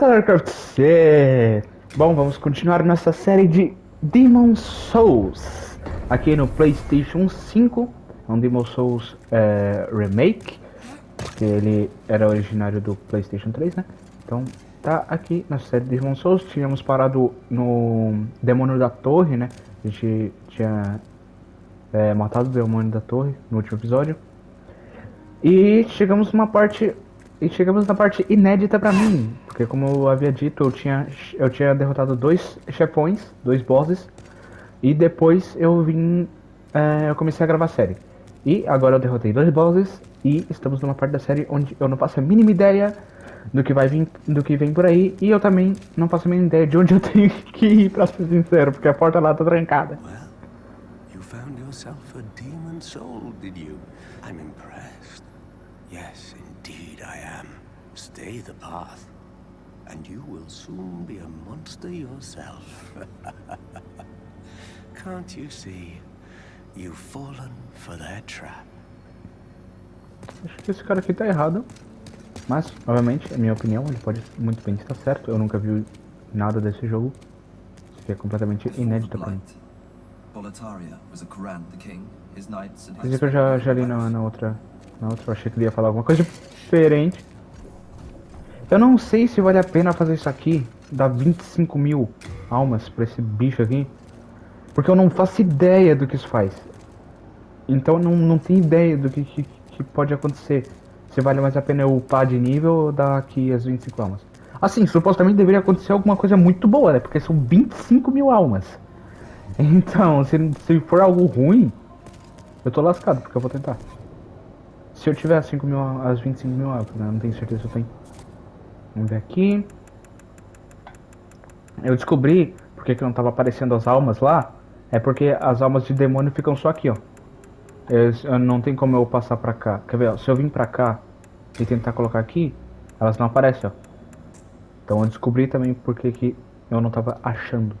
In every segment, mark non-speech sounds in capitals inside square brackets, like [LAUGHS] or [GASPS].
Tatarcraft C! Bom, vamos continuar nossa série de Demon Souls aqui no PlayStation 5. É um Demon Souls é, Remake, porque ele era originário do PlayStation 3, né? Então tá aqui na série de Demon Souls. Tínhamos parado no Demônio da Torre, né? A gente tinha é, matado o Demônio da Torre no último episódio. E chegamos numa parte e chegamos na parte inédita pra mim, porque como eu havia dito, eu tinha, eu tinha derrotado dois chefões, dois bosses, e depois eu vim, é, eu comecei a gravar a série. E agora eu derrotei dois bosses, e estamos numa parte da série onde eu não faço a mínima ideia do que vai vir, do que vem por aí, e eu também não faço a mínima ideia de onde eu [LAUGHS] tenho que ir, pra ser sincero, porque a porta lá tá trancada. Well, demon soul, did you? I'm impressed. Yes, indeed I am. Stay the path, and you will soon be a monster yourself. [LAUGHS] Can't you see? You've fallen for their trap. Acho que esse cara aqui tá errado. Mas, obviamente, é minha opinião, ele pode muito bem estar certo. Eu nunca vi nada desse jogo. Isso aqui é completamente inédito pra mim. Que eu já, já li na, na outra. Na outra, eu achei que ele ia falar alguma coisa diferente. Eu não sei se vale a pena fazer isso aqui. Dar 25 mil almas pra esse bicho aqui. Porque eu não faço ideia do que isso faz. Então não, não tenho ideia do que, que, que pode acontecer. Se vale mais a pena eu upar de nível ou dar aqui as 25 almas. Assim, supostamente deveria acontecer alguma coisa muito boa, né? Porque são 25 mil almas. Então, se, se for algo ruim, eu tô lascado, porque eu vou tentar. Se eu tiver as 5 mil, as 25 mil almas, né? Não tenho certeza se eu tenho. Vamos ver aqui. Eu descobri porque que não tava aparecendo as almas lá. É porque as almas de demônio ficam só aqui, ó. Eu, eu não tem como eu passar pra cá. Quer ver, ó, se eu vim pra cá e tentar colocar aqui, elas não aparecem, ó. Então eu descobri também porque que eu não tava achando.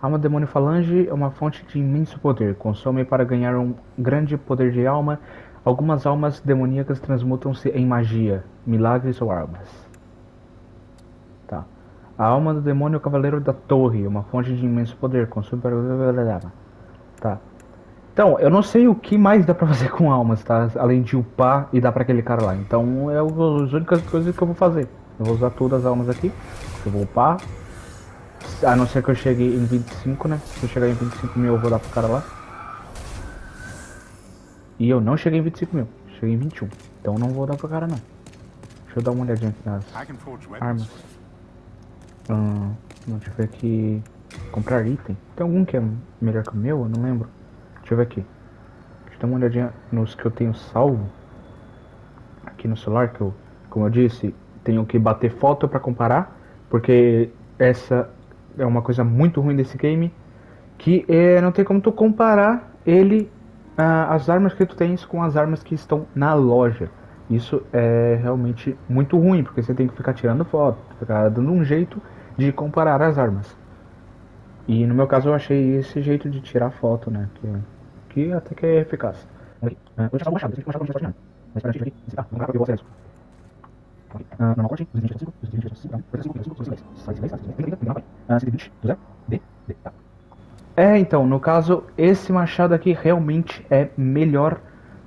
Alma do demônio falange é uma fonte de imenso poder. Consome para ganhar um grande poder de alma. Algumas almas demoníacas transmutam-se em magia, milagres ou armas. A alma do demônio é o cavaleiro da torre, uma fonte de imenso poder. Consome para. Tá. Então, eu não sei o que mais dá pra fazer com almas, tá? Além de upar e dar pra aquele cara lá. Então, é as únicas coisas que eu vou fazer. Eu vou usar todas as almas aqui. Eu vou upar. A não ser que eu chegue em 25, né? Se eu chegar em 25 mil, eu vou dar pro cara lá. E eu não cheguei em 25 mil. Cheguei em 21. Então, não vou dar pro cara, não. Deixa eu dar uma olhadinha aqui nas armas. Hum, deixa eu ver aqui. Comprar item. Tem algum que é melhor que o meu? Eu não lembro. Deixa eu ver aqui. Deixa eu dar uma olhadinha nos que eu tenho salvo. Aqui no celular, que eu, como eu disse, tenho que bater foto pra comparar. Porque essa é uma coisa muito ruim desse game. Que é, não tem como tu comparar ele, ah, as armas que tu tens com as armas que estão na loja. Isso é realmente muito ruim, porque você tem que ficar tirando foto, ficar dando um jeito de comparar as armas. E no meu caso eu achei esse jeito de tirar foto, né? Que, que até que é eficaz. Ah, eu machado não a gente aqui, esse- ah, vamos lá, eu vou acelerar isso. Ok. Ah, normal corte, 225, 225, 225, 225, 225, 225, 120, do zero, D, D, tá. É, então, no caso, esse machado aqui realmente é melhor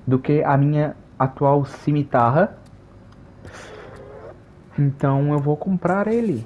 do que a minha atual cimitarra. Então eu vou comprar ele.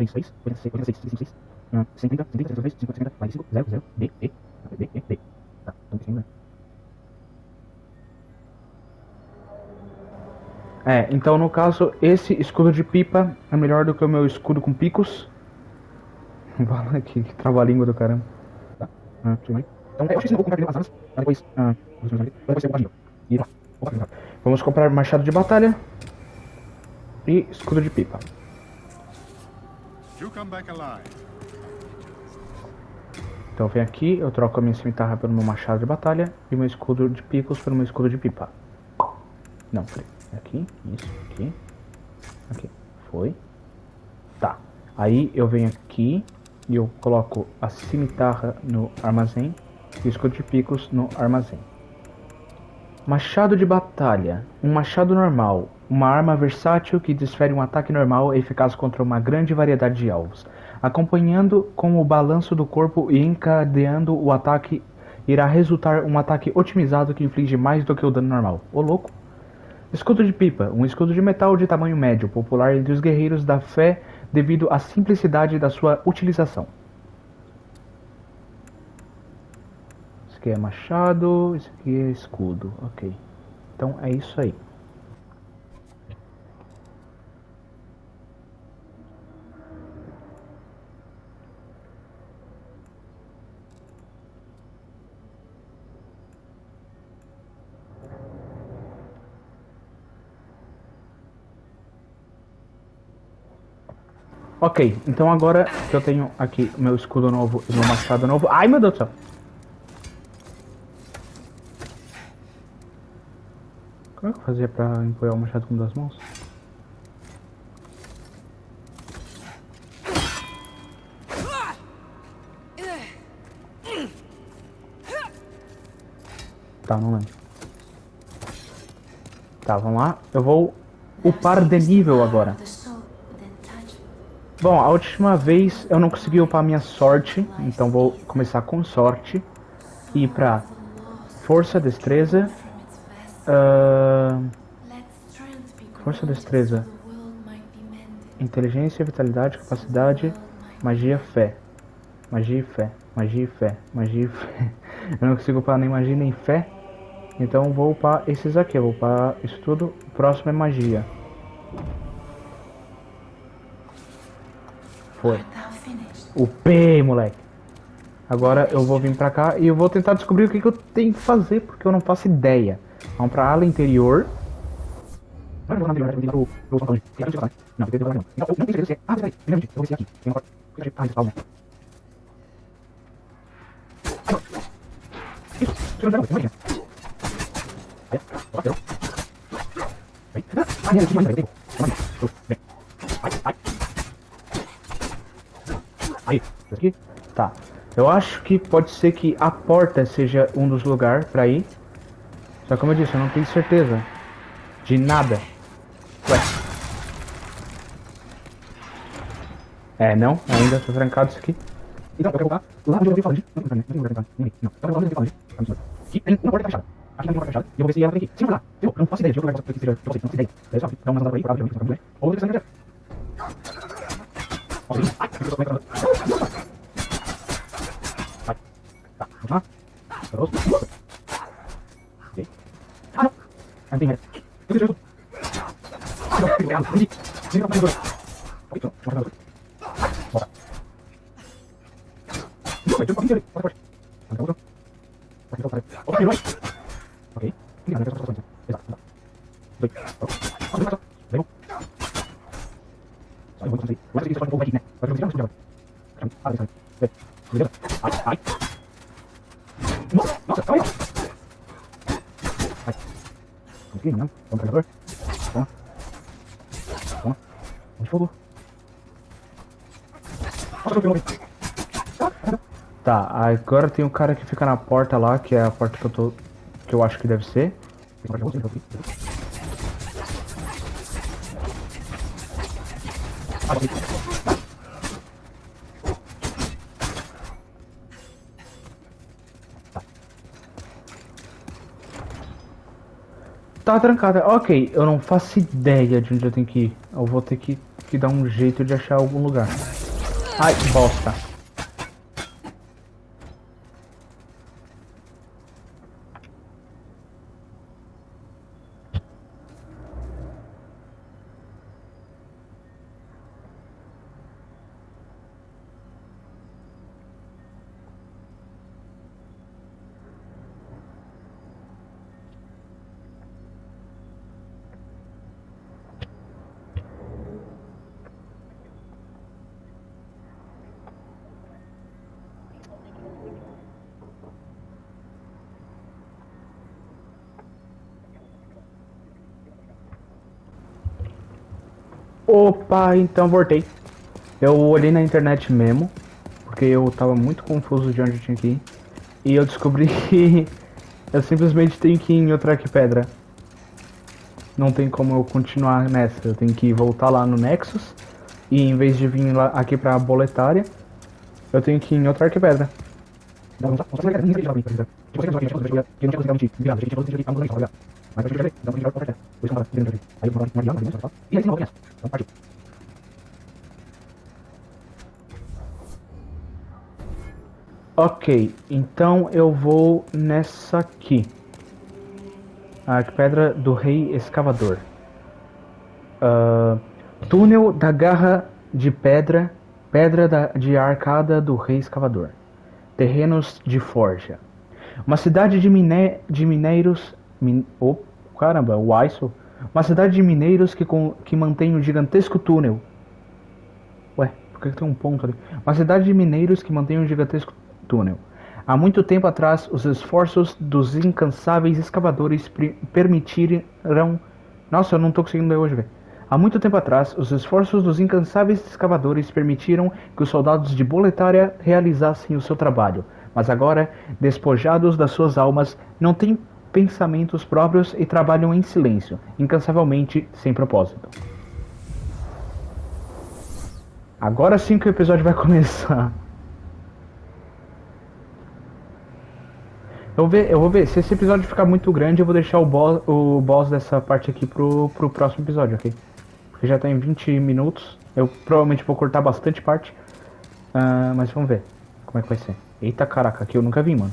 120, 200, 36, 86, 86, 66, ah, 130, 130, 132, 50, 50, 45, 0, 0, D, D, D, D, D. Tá, então tem né? É, então no caso, esse escudo de pipa é melhor do que o meu escudo com picos. [LAUGHS] Que, que trava-língua do caramba. Tá. Ah, bem. Então, é, eu acho que vou comprar as armas, pra depois. Ah, depois eu vou E lá. Vamos comprar machado de batalha e escudo de pipa. Então vem aqui, eu troco a minha cimitarra pelo meu machado de batalha e meu escudo de picos pelo meu escudo de pipa. Não, peraí. Aqui, isso, aqui. Aqui, foi. Tá. Aí eu venho aqui e eu coloco a cimitarra no armazém e o escudo de picos no armazém. Machado de batalha. Um machado normal. Uma arma versátil que desfere um ataque normal eficaz contra uma grande variedade de alvos. Acompanhando com o balanço do corpo e encadeando o ataque, irá resultar um ataque otimizado que inflige mais do que o dano normal. Ô louco! Escudo de pipa, um escudo de metal de tamanho médio, popular entre os guerreiros da fé devido à simplicidade da sua utilização. Isso aqui é machado, isso aqui é escudo, ok. Então é isso aí. Ok, então agora que eu tenho aqui meu escudo novo e meu machado novo... Ai, meu Deus do céu! Como é que eu fazia pra empunhar o machado com duas mãos? Tá, não lembro. Tá, vamos lá. Eu vou upar de nível agora. Bom, a última vez eu não consegui upar minha sorte, então vou começar com sorte. E pra força, destreza. Uh, força, destreza. Inteligência, vitalidade, capacidade, magia, fé. Magia e fé. Magia e fé. Magia e fé. [LAUGHS] Eu não consigo upar nem magia nem fé. Então vou upar esses aqui. Vou upar isso tudo. O próximo é magia. Foi. O P, moleque. Agora eu vou vir pra cá e eu vou tentar descobrir o que, que eu tenho que fazer, porque eu não faço ideia. Vamos pra ala interior. Não, Aí, aqui? Tá. Eu acho que pode ser que a porta seja um dos lugares pra ir. Só como eu disse, eu não tenho certeza. De nada. Ué. É, não. Ainda tô trancado isso aqui. Então, eu quero voltar lá onde eu ouvi falar de... Não, não, não, não, não, não. Eu quero voltar onde eu ouvi falar de... Que tem uma porta fechada. Aqui tem uma porta fechada. E eu vou ver se ela vem aqui. Se não lá, eu não faço ideia de passar que seja pra vocês. Não faço ideia. Dá uma andada por aí, provavelmente, não faço Ou eu vou ter terus oke nanti ini ini apa gue oke oke ini aí. Mas aqui você aqui, né? Mas eu não consigo mais Ah, beleza. Beleza? Ai, ai. Nossa, nossa, calma aí. Ai. Consegui, não? Vamos carregador. Toma. Toma. Um de fogo. Nossa, não pegou. Tá, agora tem um cara que fica na porta lá, que é a porta que eu tô. que eu acho que deve ser. Tem um cara que eu vou Tá trancada. Ok, eu não faço ideia de onde eu tenho que ir. Eu vou ter que, que dar um jeito de achar algum lugar. Ai, bosta. Então voltei. Eu olhei na internet mesmo, porque eu tava muito confuso de onde eu tinha que ir. E eu descobri que eu simplesmente tenho que ir em outra arquipedra. Não tem como eu continuar nessa, eu tenho que voltar lá no Nexus. E em vez de vir lá aqui pra boletária, eu tenho que ir em outra arquipedra. Ok, então eu vou nessa aqui. A Arquipedra do Rei Escavador. Uh, túnel da Garra de Pedra, Pedra da, de Arcada do Rei Escavador. Terrenos de Forja. Uma cidade de, miné, de mineiros. Min, oh, caramba, o. Uma cidade de mineiros que, com, que mantém um gigantesco túnel. Ué, por que tem um ponto ali? Uma cidade de mineiros que mantém um gigantesco túnel. Há muito tempo atrás, os esforços dos incansáveis escavadores permitiram. Nossa, eu não tô conseguindo ler hoje, velho. Há muito tempo atrás, os esforços dos incansáveis escavadores permitiram que os soldados de Boletária realizassem o seu trabalho, mas agora, despojados das suas almas, não têm pensamentos próprios e trabalham em silêncio, incansavelmente, sem propósito. Agora sim que o episódio vai [LAUGHS] começar. Eu vou ver, eu vou ver. Se esse episódio ficar muito grande, eu vou deixar o boss, o boss dessa parte aqui pro, pro próximo episódio, ok? Porque já tá em 20 minutos. Eu provavelmente vou cortar bastante parte. Uh, mas vamos ver como é que vai ser. Eita caraca, aqui eu nunca vi, mano.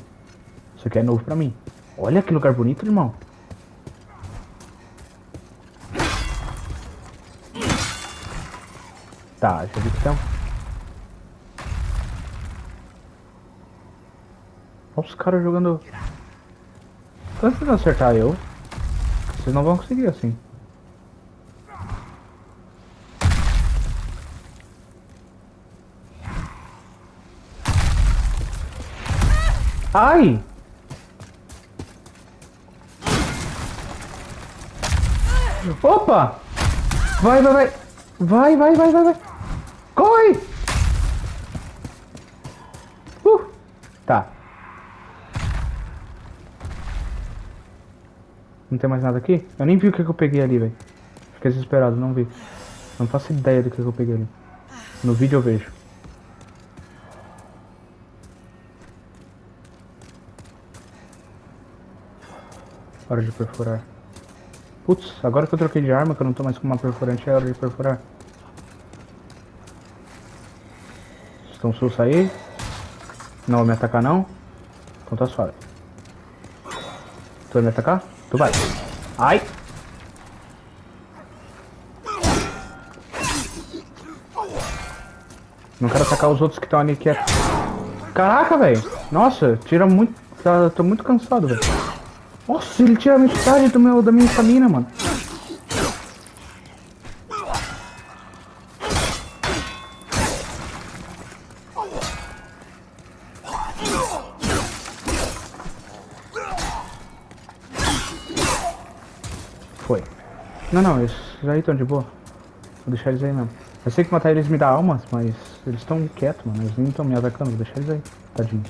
Isso aqui é novo pra mim. Olha que lugar bonito, irmão. Tá, já vi que então. Olha os caras jogando. Tá tentando acertar eu. Vocês não vão conseguir assim. Ai! Opa! Vai, vai, vai! Vai, vai, vai, vai, vai! Corre! Uh! Tá. Não tem mais nada aqui? Eu nem vi o que, que eu peguei ali, velho. Fiquei desesperado, não vi. Não faço ideia do que, que eu peguei ali. No vídeo eu vejo. Hora de perfurar. Putz, agora que eu troquei de arma, que eu não tô mais com uma perfurante, é hora de perfurar. Estão sus aí? Não vai me atacar não? Então tá suave. Tu vai me atacar? Tu vai. Ai! Não quero atacar os outros que estão ali que é... Caraca, velho! Nossa, tira muito... Tá, tô muito cansado, velho. Nossa, ele tira metade do meu, da minha estamina, mano. Não, não, esses aí estão de boa. Vou deixar eles aí mesmo. Eu sei que matar eles me dá almas, mas eles estão quietos, mano. Eles nem estão me atacando. Vou deixar eles aí. Tadinhos.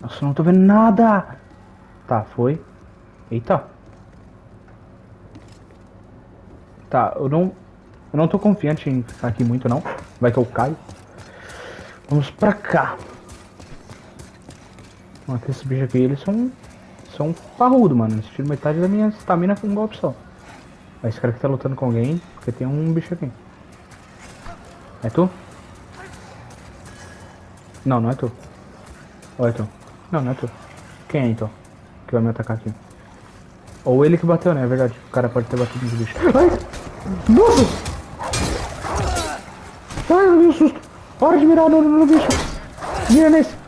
Nossa, não tô vendo nada. Tá, foi. Eita. Tá, eu não... Eu não tô confiante em ficar aqui muito, não. Vai que eu caio. Vamos pra cá. Ó, esses bichos aqui, eles são... São parrudo, mano. Eles metade da minha estamina com um golpe só. Esse cara que tá lutando com alguém, porque tem um bicho aqui. É tu? Não, não é tu. Ou é tu? Não, não é tu. Quem é então? Que vai me atacar aqui. Ou ele que bateu, né? É verdade. O cara pode ter batido no bicho. Ai! Nossa! Ai, eu vi um susto. Hora de mirar no, no bicho. Mira nesse.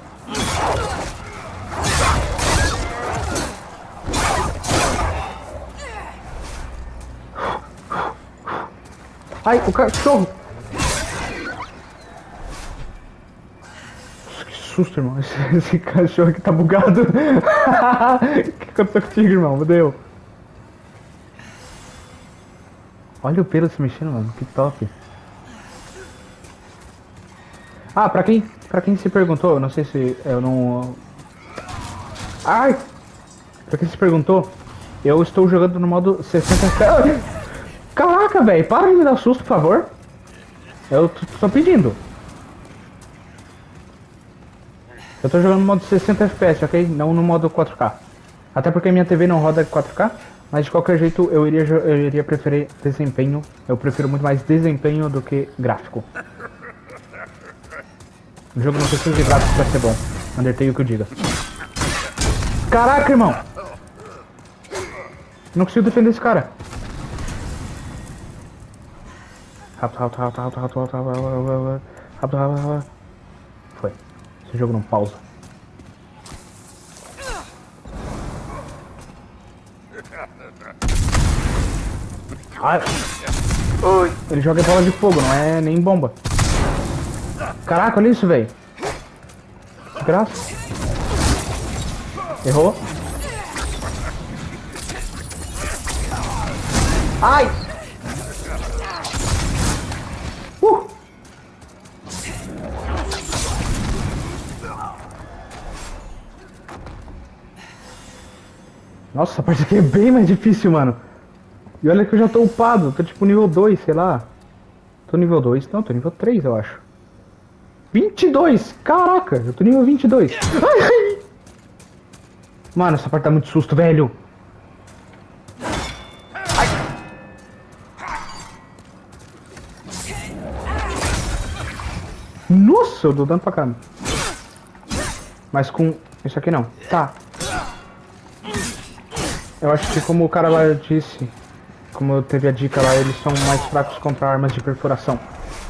Ai, o cachorro! susto, irmão. Esse, esse cachorro aqui tá bugado. [LAUGHS] O que aconteceu contigo, irmão? Fudeu. Olha o pelo se mexendo, mano. Que top. Ah, pra quem, pra quem se perguntou, eu não sei se eu não... Ai! Pra quem se perguntou, eu estou jogando no modo 60 FPS. Caraca, velho, para de me dar susto, por favor. Eu tô, pedindo. Eu tô jogando no modo 60 FPS, ok? Não no modo 4K. Até porque minha TV não roda 4K, mas de qualquer jeito eu iria, eu iria preferir desempenho. Eu prefiro muito mais desempenho do que gráfico. O jogo não precisa de gráfico pra ser bom. Undertale que eu diga. Caraca, irmão! Não consigo defender esse cara. Rápido, rápido, rápido, rápido, rápido, rápido, rápido, rápido, rápido, rápido, rápido. Foi. Esse jogo não pausa. Ai. Ele joga bola de fogo, não é nem bomba. Caraca, olha isso, velho. Graça. Errou. Ai! Nossa, essa parte aqui é bem mais difícil, mano. E olha que eu já tô upado, tô tipo nível 2, sei lá. Tô nível 2, não, tô nível 3, eu acho. 22! Caraca, eu tô nível 22. Ai, ai. Mano, essa parte dá muito susto, velho. Nossa, eu dou dano pra cá. Mas com isso aqui não. Tá. Eu acho que como o cara lá disse, como teve a dica lá, eles são mais fracos contra armas de perfuração.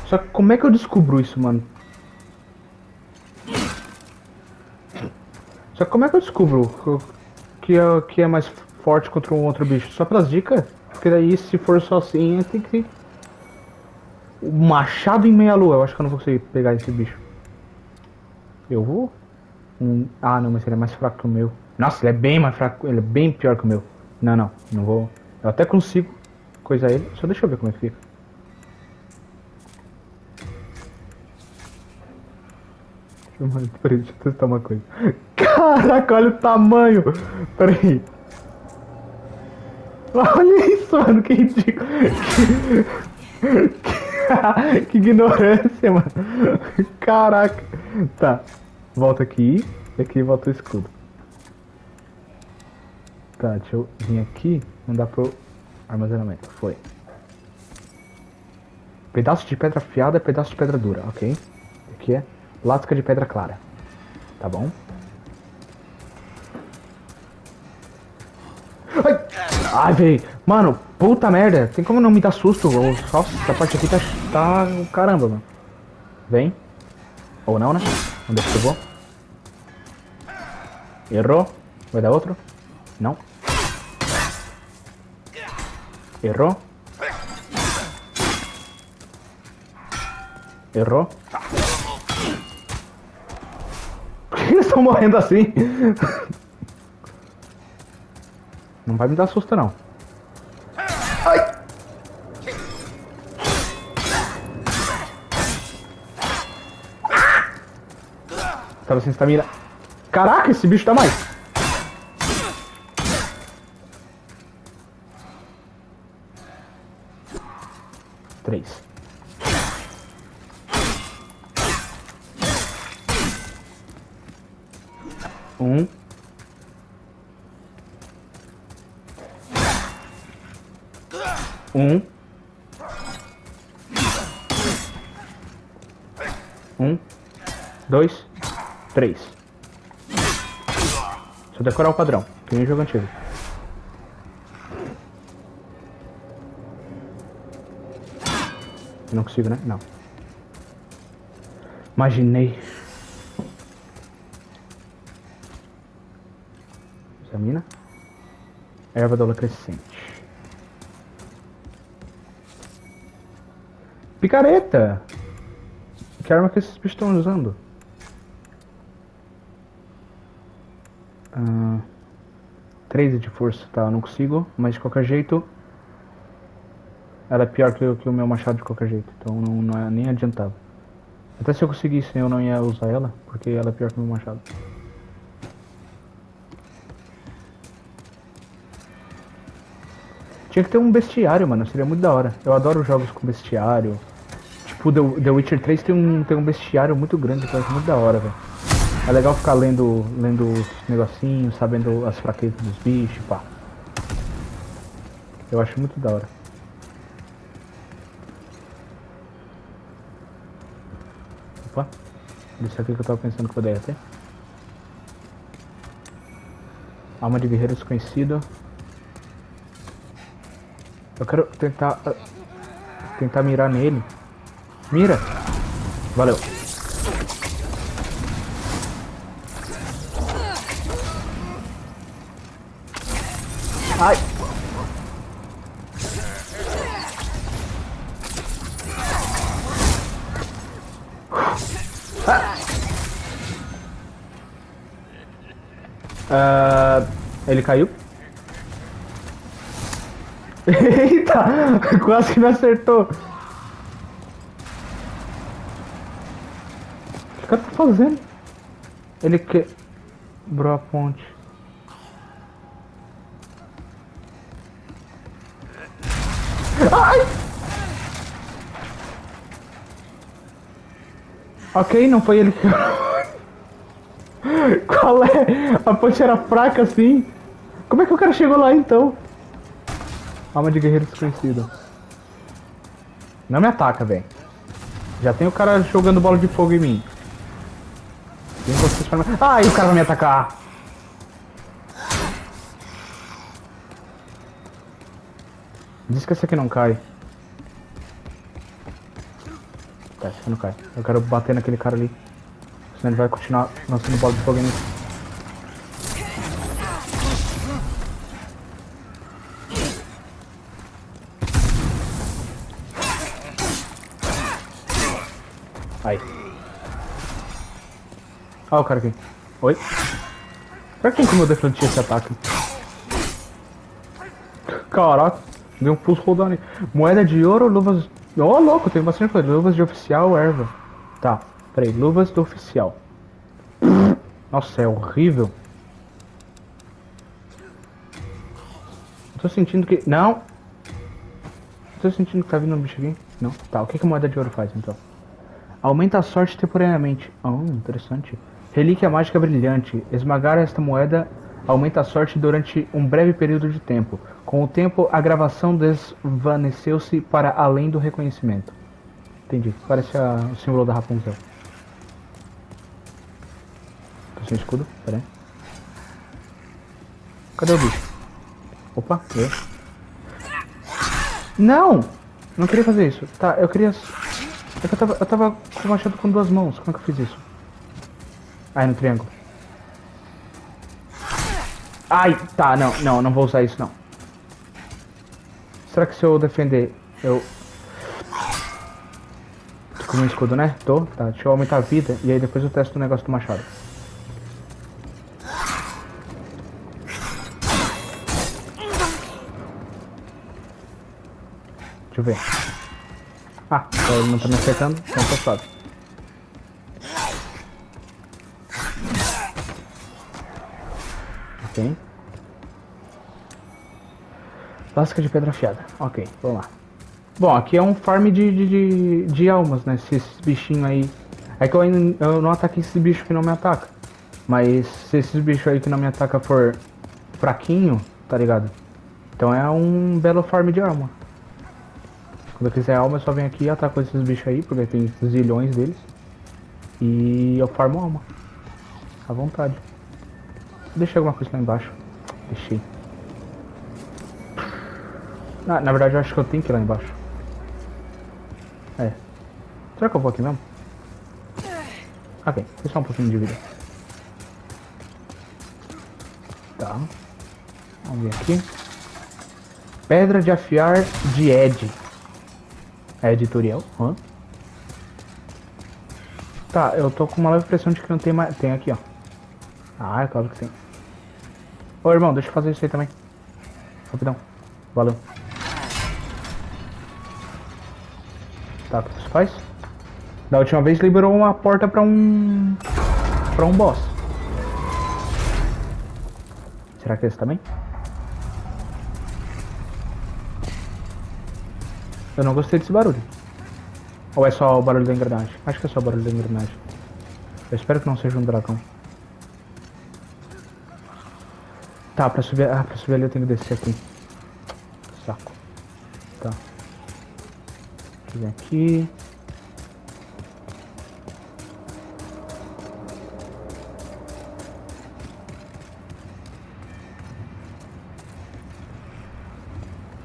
Só que como é que eu descubro isso, mano? Só que como é que eu descubro que é, que é mais forte contra um outro bicho? Só pelas dicas? Porque daí se for só assim, tem que... O machado em meia lua, eu acho que eu não vou conseguir pegar esse bicho. Eu vou? Um... Ah não, mas ele é mais fraco que o meu. Nossa, ele é bem mais fraco, ele é bem pior que o meu. Não, não, não vou. Eu até consigo coisar ele, só deixa eu ver como é que fica. Peraí, deixa eu testar uma coisa. [LAUGHS] Caraca, olha o tamanho! Peraí. Olha isso, mano, que ridículo. [LAUGHS] Que, que ignorância, mano. Caraca. Tá. Volta aqui. E aqui volta o escudo. Tá, deixa eu vir aqui. Dá pro armazenamento. Foi. Pedaço de pedra afiada, pedaço de pedra dura, ok? Aqui é lasca de pedra clara. Tá bom? Ai, Ai velho. Mano, puta merda. Tem como não me dar susto? Nossa, essa parte aqui tá... tá... Caramba, mano. Vem. Ou não, né? Onde é que eu vou? Errou. Vai dar outro? Não. Errou. Errou. Por que eles estão morrendo assim? Não vai me dar susto, não. Ai! Tava sem estamina. Caraca, esse bicho dá mais. Três. Um. Um. Um. Dois. Três. Eu decorar o padrão, que nem jogo antigo. Não consigo, né? Não. Imaginei. Examina. Erva doula crescente. Picareta! Que arma que esses bichos estão usando? Ah, 13 de força, tá? Eu não consigo, mas de qualquer jeito. Ela é pior que, o- que o meu machado de qualquer jeito, então não, não é nem adiantava. Até se eu conseguisse eu não ia usar ela, porque ela é pior que o meu machado. Tinha que ter um bestiário, mano, seria muito da hora. Eu adoro jogos com bestiário. Tipo, The, The Witcher 3 tem um, tem um bestiário muito grande, que eu acho muito da hora, velho. É legal ficar lendo, lendo os negocinhos, sabendo as fraquezas dos bichos, pá. Eu acho muito da hora. Opa, isso aqui que eu tava pensando que poderia ter. Alma de guerreiro desconhecido. Eu quero tentar. ah, Tentar mirar nele. Mira! Valeu. Ele caiu. [LAUGHS] Eita! [LAUGHS] Quase que me acertou. O que o cara tá fazendo? Ele quebrou a ponte. Ai! Ok, não foi ele que. [LAUGHS] Qual é? A ponte era fraca assim? Como é que o cara chegou lá então? Alma de guerreiro desconhecido. Não me ataca, velho. Já tem o cara jogando bola de fogo em mim. Ai, o cara vai me atacar. Diz que esse aqui não cai. Tá, esse aqui não cai. Eu quero bater naquele cara ali. Senão ele vai continuar lançando bola de fogo em mim. Olha o cara aqui. Oi? Será que tem como eu esse ataque? Caraca, deu um pulso rodando aí. Moeda de ouro, luvas. Ô, louco, tem bastante coisa. Luvas de oficial, erva. Tá, peraí, luvas do oficial. Nossa, é horrível. Tô sentindo que. Não! Tô sentindo que tá vindo um bicho aqui. Não? Tá, o que, que moeda de ouro faz então? Aumenta a sorte temporariamente. Ah, interessante. Relíquia mágica brilhante. Esmagar esta moeda aumenta a sorte durante um breve período de tempo. Com o tempo, a gravação desvaneceu-se para além do reconhecimento. Entendi. Parece a- o símbolo da Rapunzel. Tô sem escudo? Pera aí. Cadê o bicho? Opa, eu. Não! Não queria fazer isso. Tá, eu queria. É que eu tava, eu tava com machado com duas mãos. Como é que eu fiz isso? Ai, no triângulo. Ai, tá, não, não, não vou usar isso não. Será que se eu defender, eu... Tô com um escudo, né? Tô, tá, deixa eu aumentar a vida e aí depois eu testo o negócio do machado. Deixa eu ver. Ah, ele não tá me acertando, então tá suave. Ok. Lasca de pedra afiada. Ok, vamos lá. Bom, aqui é um farm de, de, de, de almas, né? Se esses bichinhos aí. É que eu ainda eu não ataquei esses bichos que não me atacam. Mas se esses bichos aí que não me atacam for fraquinho, tá ligado? Então é um belo farm de alma. Quando eu quiser alma, eu só venho aqui e ataco esses bichos aí, porque tem zilhões deles. E eu farmo alma. À vontade. Deixei alguma coisa lá embaixo. Deixei. Na, na verdade, eu acho que eu tenho que ir lá embaixo. É. Será que eu vou aqui mesmo? Ok, foi só um pouquinho de vida. Tá. Vamos ver aqui. Pedra de afiar de Ed. É editorial? Hã? Tá, eu tô com uma leve impressão de que não tem mais. Tem aqui, ó. Ah, é claro que tem. Ô irmão, deixa eu fazer isso aí também. Rapidão. Valeu. Tá, o que isso faz? Da última vez liberou uma porta pra um... Pra um boss. Será que é esse também? Eu não gostei desse barulho. Ou é só o barulho da engrenagem? Acho que é só o barulho da engrenagem. Eu espero que não seja um dragão. Tá, pra subir, ah, pra subir ali eu tenho que descer aqui. Saco. Tá. Deixa eu aqui.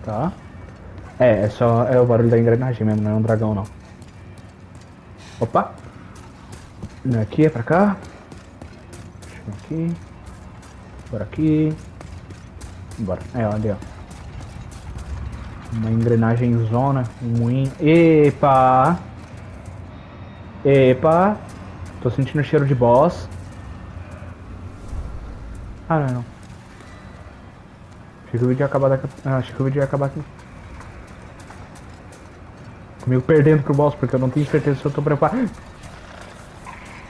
Tá. É, é só é o barulho da engrenagem mesmo, não é um dragão não. Opa! Não é aqui, é pra cá. Deixa eu ver aqui. Por aqui. Bora. É, olha, ó. Uma engrenagem zona, um moinho. Epa! Epa! Tô sentindo cheiro de boss. Ah, não, não. Achei que o vídeo ia acabar daqui. Ah, acho que o vídeo ia acabar aqui. Comigo perdendo pro boss, porque eu não tenho certeza se eu tô preparado.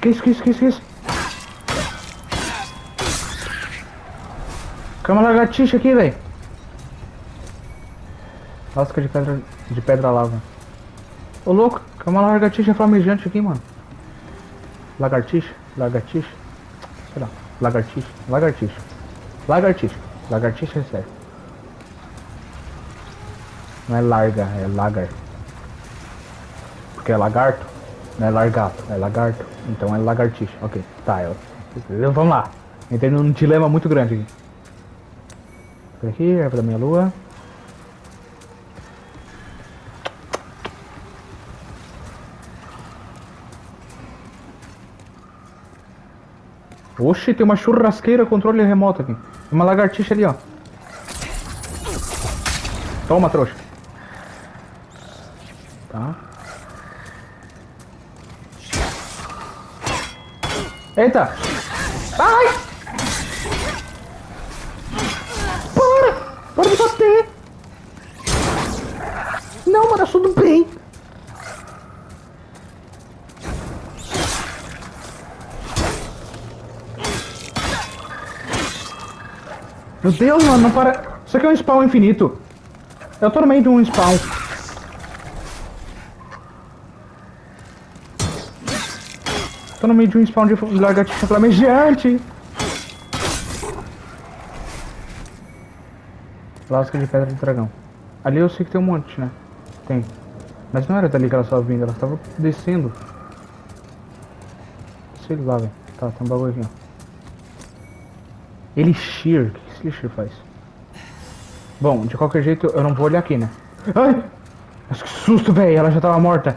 Que isso, que isso, que isso, que isso? Cama lagartixa aqui, velho. Lasca de pedra, de pedra lava. Ô louco, cama lagartixa flamejante aqui, mano. Lagartixa, lagartixa. Sei lá, lagartixa, lagartixa. Lagartixa, lagartixa é sério. Não é larga, é lagar. Porque é lagarto, não é largato, é lagarto. Então é lagartixa. Ok, tá. Eu... Vamos lá. Entrei num dilema muito grande aqui. Aqui, erva da minha lua. Oxe, tem uma churrasqueira controle remoto aqui. Uma lagartixa ali, ó. Toma, trouxa. Tá. Eita! Ai! Para! De bater! Não, mano, tudo bem. Meu Deus, mano, não para... Isso aqui é um spawn infinito. Eu tô no meio de um spawn. Tô no meio de um spawn de lagartixa flamejante. Lasca de pedra de dragão. Ali eu sei que tem um monte, né? Tem. Mas não era dali que ela estava vindo, ela estava descendo. Sei lá, velho. Tá, tem um bagulho aqui, ó. Elixir. O que esse elixir faz? Bom, de qualquer jeito, eu não vou olhar aqui, né? Ai! Mas que susto, velho! Ela já tava morta.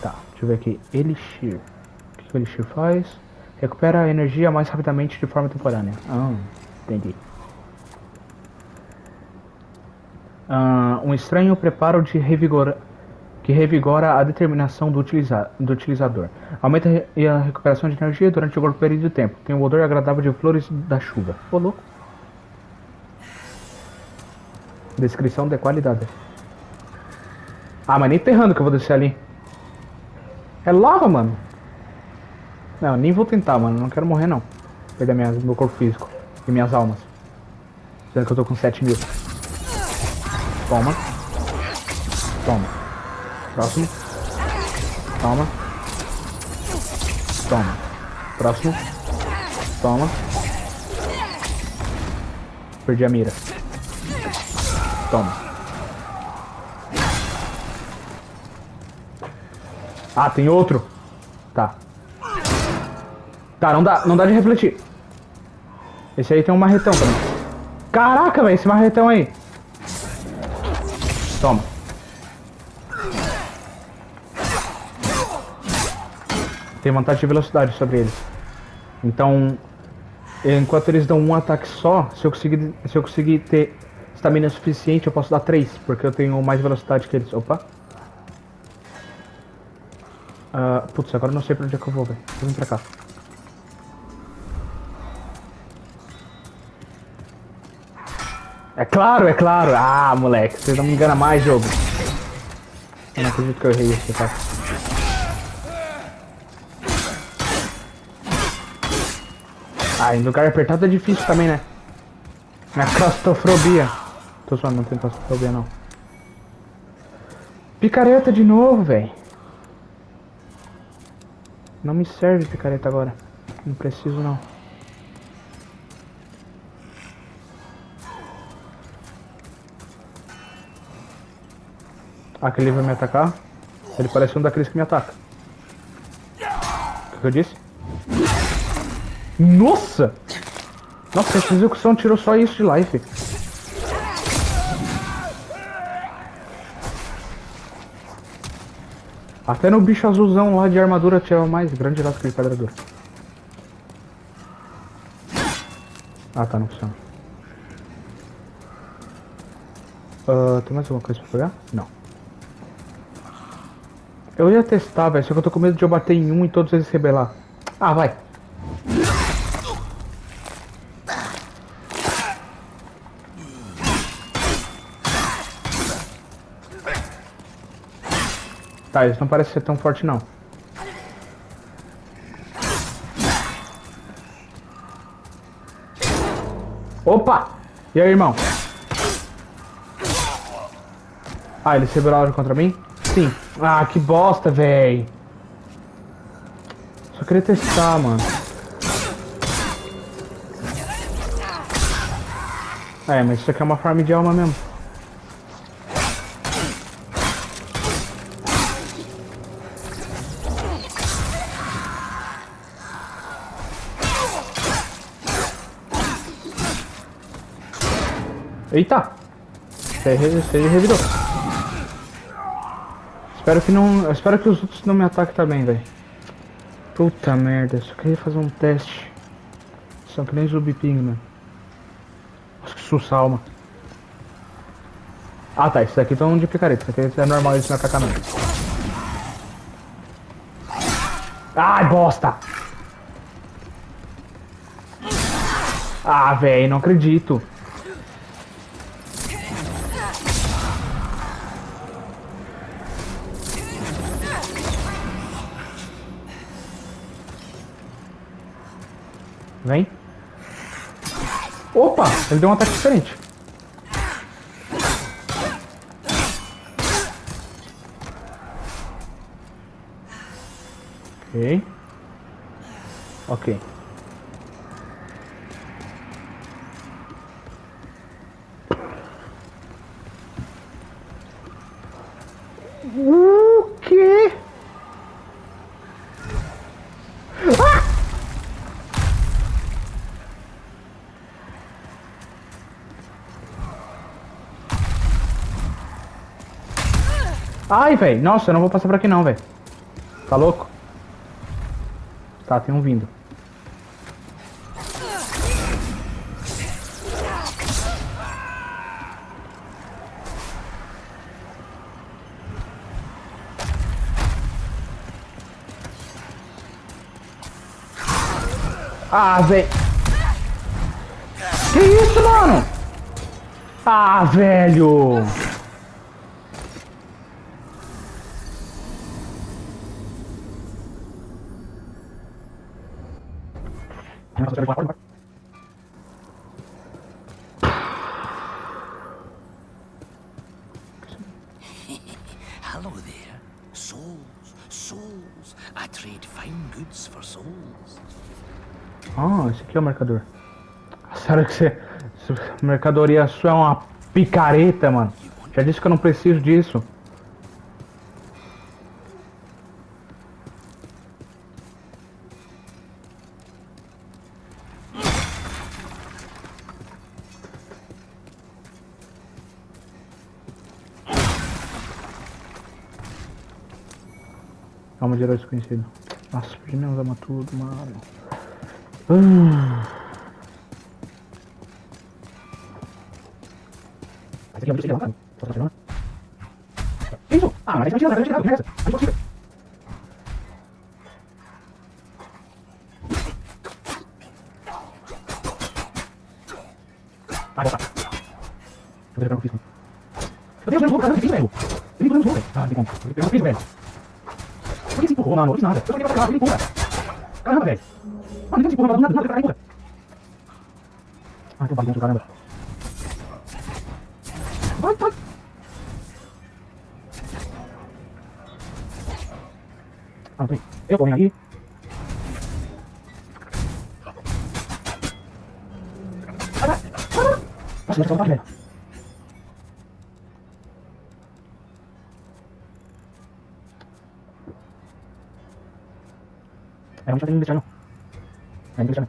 Tá, deixa eu ver aqui. Elixir. O que o Elixir faz? Recupera a energia mais rapidamente de forma temporânea. Ah, entendi. Ah, um estranho preparo de revigora, que revigora a determinação do, utiliza, do utilizador. Aumenta a recuperação de energia durante o período de tempo. Tem um odor agradável de flores da chuva. Ô, louco. Descrição de qualidade. Ah, mas nem ferrando que eu vou descer ali. É lava, mano. Não, nem vou tentar, mano. Não quero morrer, não. Perder minha, meu corpo físico e minhas almas. Sendo que eu tô com 7 mil. Toma. Toma. Próximo. Toma. Toma. Próximo. Toma. Perdi a mira. Toma. Ah, tem outro? Tá. Tá, não dá, não dá de refletir. Esse aí tem um marretão também. Caraca, velho, esse marretão aí. Toma. Tem vantagem de velocidade sobre eles. Então, enquanto eles dão um ataque só, se eu conseguir, se eu conseguir ter estamina suficiente, eu posso dar três, porque eu tenho mais velocidade que eles. Opa. Uh, putz, agora eu não sei pra onde é que eu vou, velho. Vir pra cá. É claro, é claro. Ah, moleque, você não me engana mais, jogo. Eu não acredito que eu errei esse ataque. Ah, em lugar apertado é difícil também, né? Na claustrofobia. Tô só não tem claustrofobia não. Picareta de novo, velho. Não me serve picareta agora. Não preciso não. Aquele vai me atacar. Ele parece um daqueles que me ataca. O que eu disse? Nossa! Nossa, essa execução tirou só isso de life. Até no bicho azulzão lá de armadura tinha mais grande lá que pedra dura. Ah tá, não funciona. Uh, tem mais alguma coisa pra pegar? Não. Eu ia testar, velho, só que eu tô com medo de eu bater em um e todos eles se rebelar. Ah, vai. Tá, eles não parecem ser tão fortes não. Opa! E aí, irmão? Ah, eles se rebelaram contra mim? Sim. Ah, que bosta, véi. Só queria testar, mano. É, mas isso aqui é uma farm de alma mesmo. Eita! Você revidou. Espero que não. Espero que os outros não me ataquem também, velho. Puta merda, só queria fazer um teste. Só que nem Zumbi Pigman. Nossa, que sussa alma. Ah tá, isso aqui estão de picareta, isso aqui é normal eles me atacar. Ai, bosta! Ah, velho, não acredito. Opa! Ele deu um ataque diferente. Ok. Ok. O Ai, velho. Nossa, eu não vou passar por aqui não, velho. Tá louco? Tá, tem um vindo. Ah, velho. Que isso, mano? Ah, velho. [LAUGHS] Hello there. Souls, souls. I trade fine goods for souls. Ah, esse aqui é o marcador. Sério que você. Mercadoria sua é uma picareta, mano. Já disse que eu não preciso disso. De herói desconhecido. Nossa, minhas armas tudo, mano. Uh. Isso! Ah, mas gente não vai tirar, Vai voltar. Por que se empurrou, mano? Eu não fiz nada. Eu só queria pra ele empurra. Caramba, velho. Mano, não tem que se empurrar, nada, nada, cara, empurra. Ah, tem um bagunço, caramba. Vai, vai. Ah, não tem. Eu vou vir aqui. Vai, vai, vai. Nossa, mas só tá velho. É, não tinha deixar não. É, não deixar não.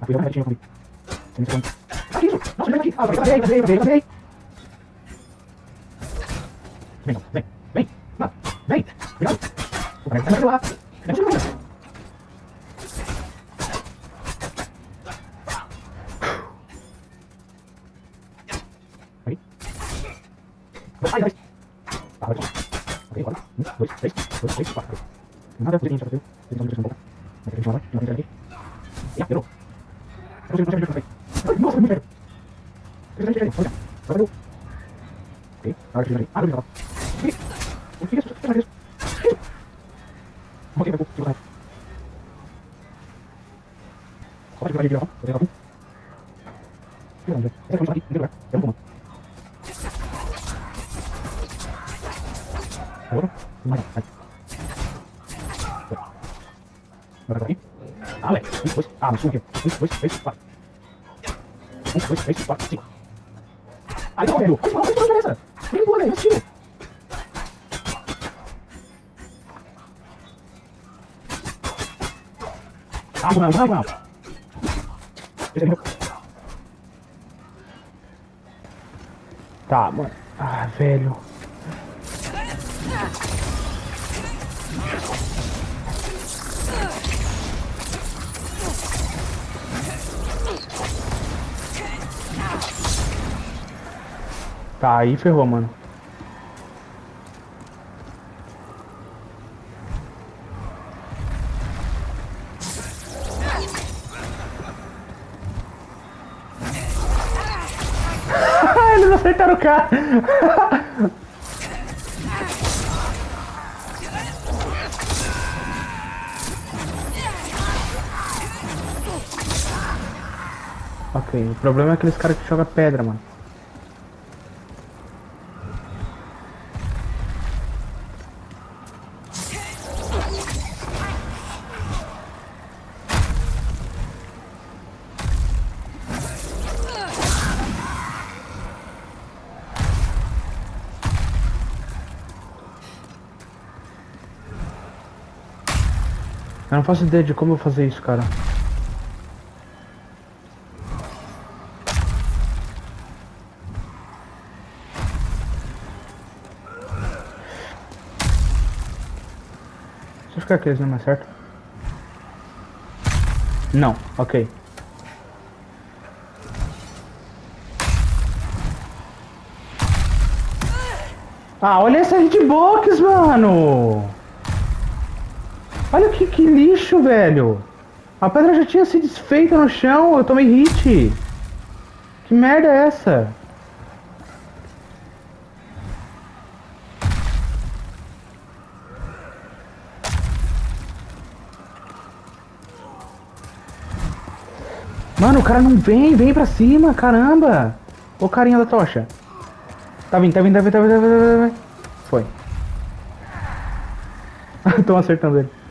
Ah, fui eu que tinha comigo. Tem segundo. Ah, que isso? Nossa, vem aqui. Ah, vem, vem, vem, vem, vem. Vem, não, vem, vem. Não, vem. Cuidado. O cara vai lá. Vem, vem, vem. Aí. Vai, vai. Ah, vai. Ok, agora. Um, dois, três, dois, três, quatro. Nada, você tem que fazer. Tem que fazer um pouco. Vai, vai, vai, vai, vai, vai. Já, virou. Eu não sei, não sei, não sei. Nossa, muito velho. Deixa eu ver, olha. Agora deu. Ok, agora deixa eu ver. Ah, não, O que é isso? O que é isso? Ok, vai, vou segurar. Só vai segurar aí, virar. Vou pegar um. Vira, velho. Essa é a aqui, em lugar. É um comando. Agora, mais, vai. Agora aqui. Ah, ué. Um, dois. Ah, no sul aqui. Um, dois, três, quatro. Um, dois, três, quatro, cinco. Aí, não, velho. Olha que diferença. Vem boa, velho. Esse tiro. Ah, não, não, não. Esse é meu. Tá, mano. Ah, velho. Tá, aí ferrou, mano. Eles acertaram o cara. ok, o problema é aqueles caras que jogam pedra, mano. Não faço ideia de como eu fazer isso, cara. Deixa eu ficar aqui, não é mais certo? Não, ok. Ah, olha essa hitbox, mano! Olha que, que lixo, velho. A pedra já tinha se desfeita no chão, eu tomei hit. Que merda é essa? Mano, o cara não vem, vem pra cima, caramba. Ô carinha da tocha. Tá vindo, tá vindo, tá vindo, tá vindo, tá vindo, tá vindo. Foi. [LAUGHS] Tô acertando ele.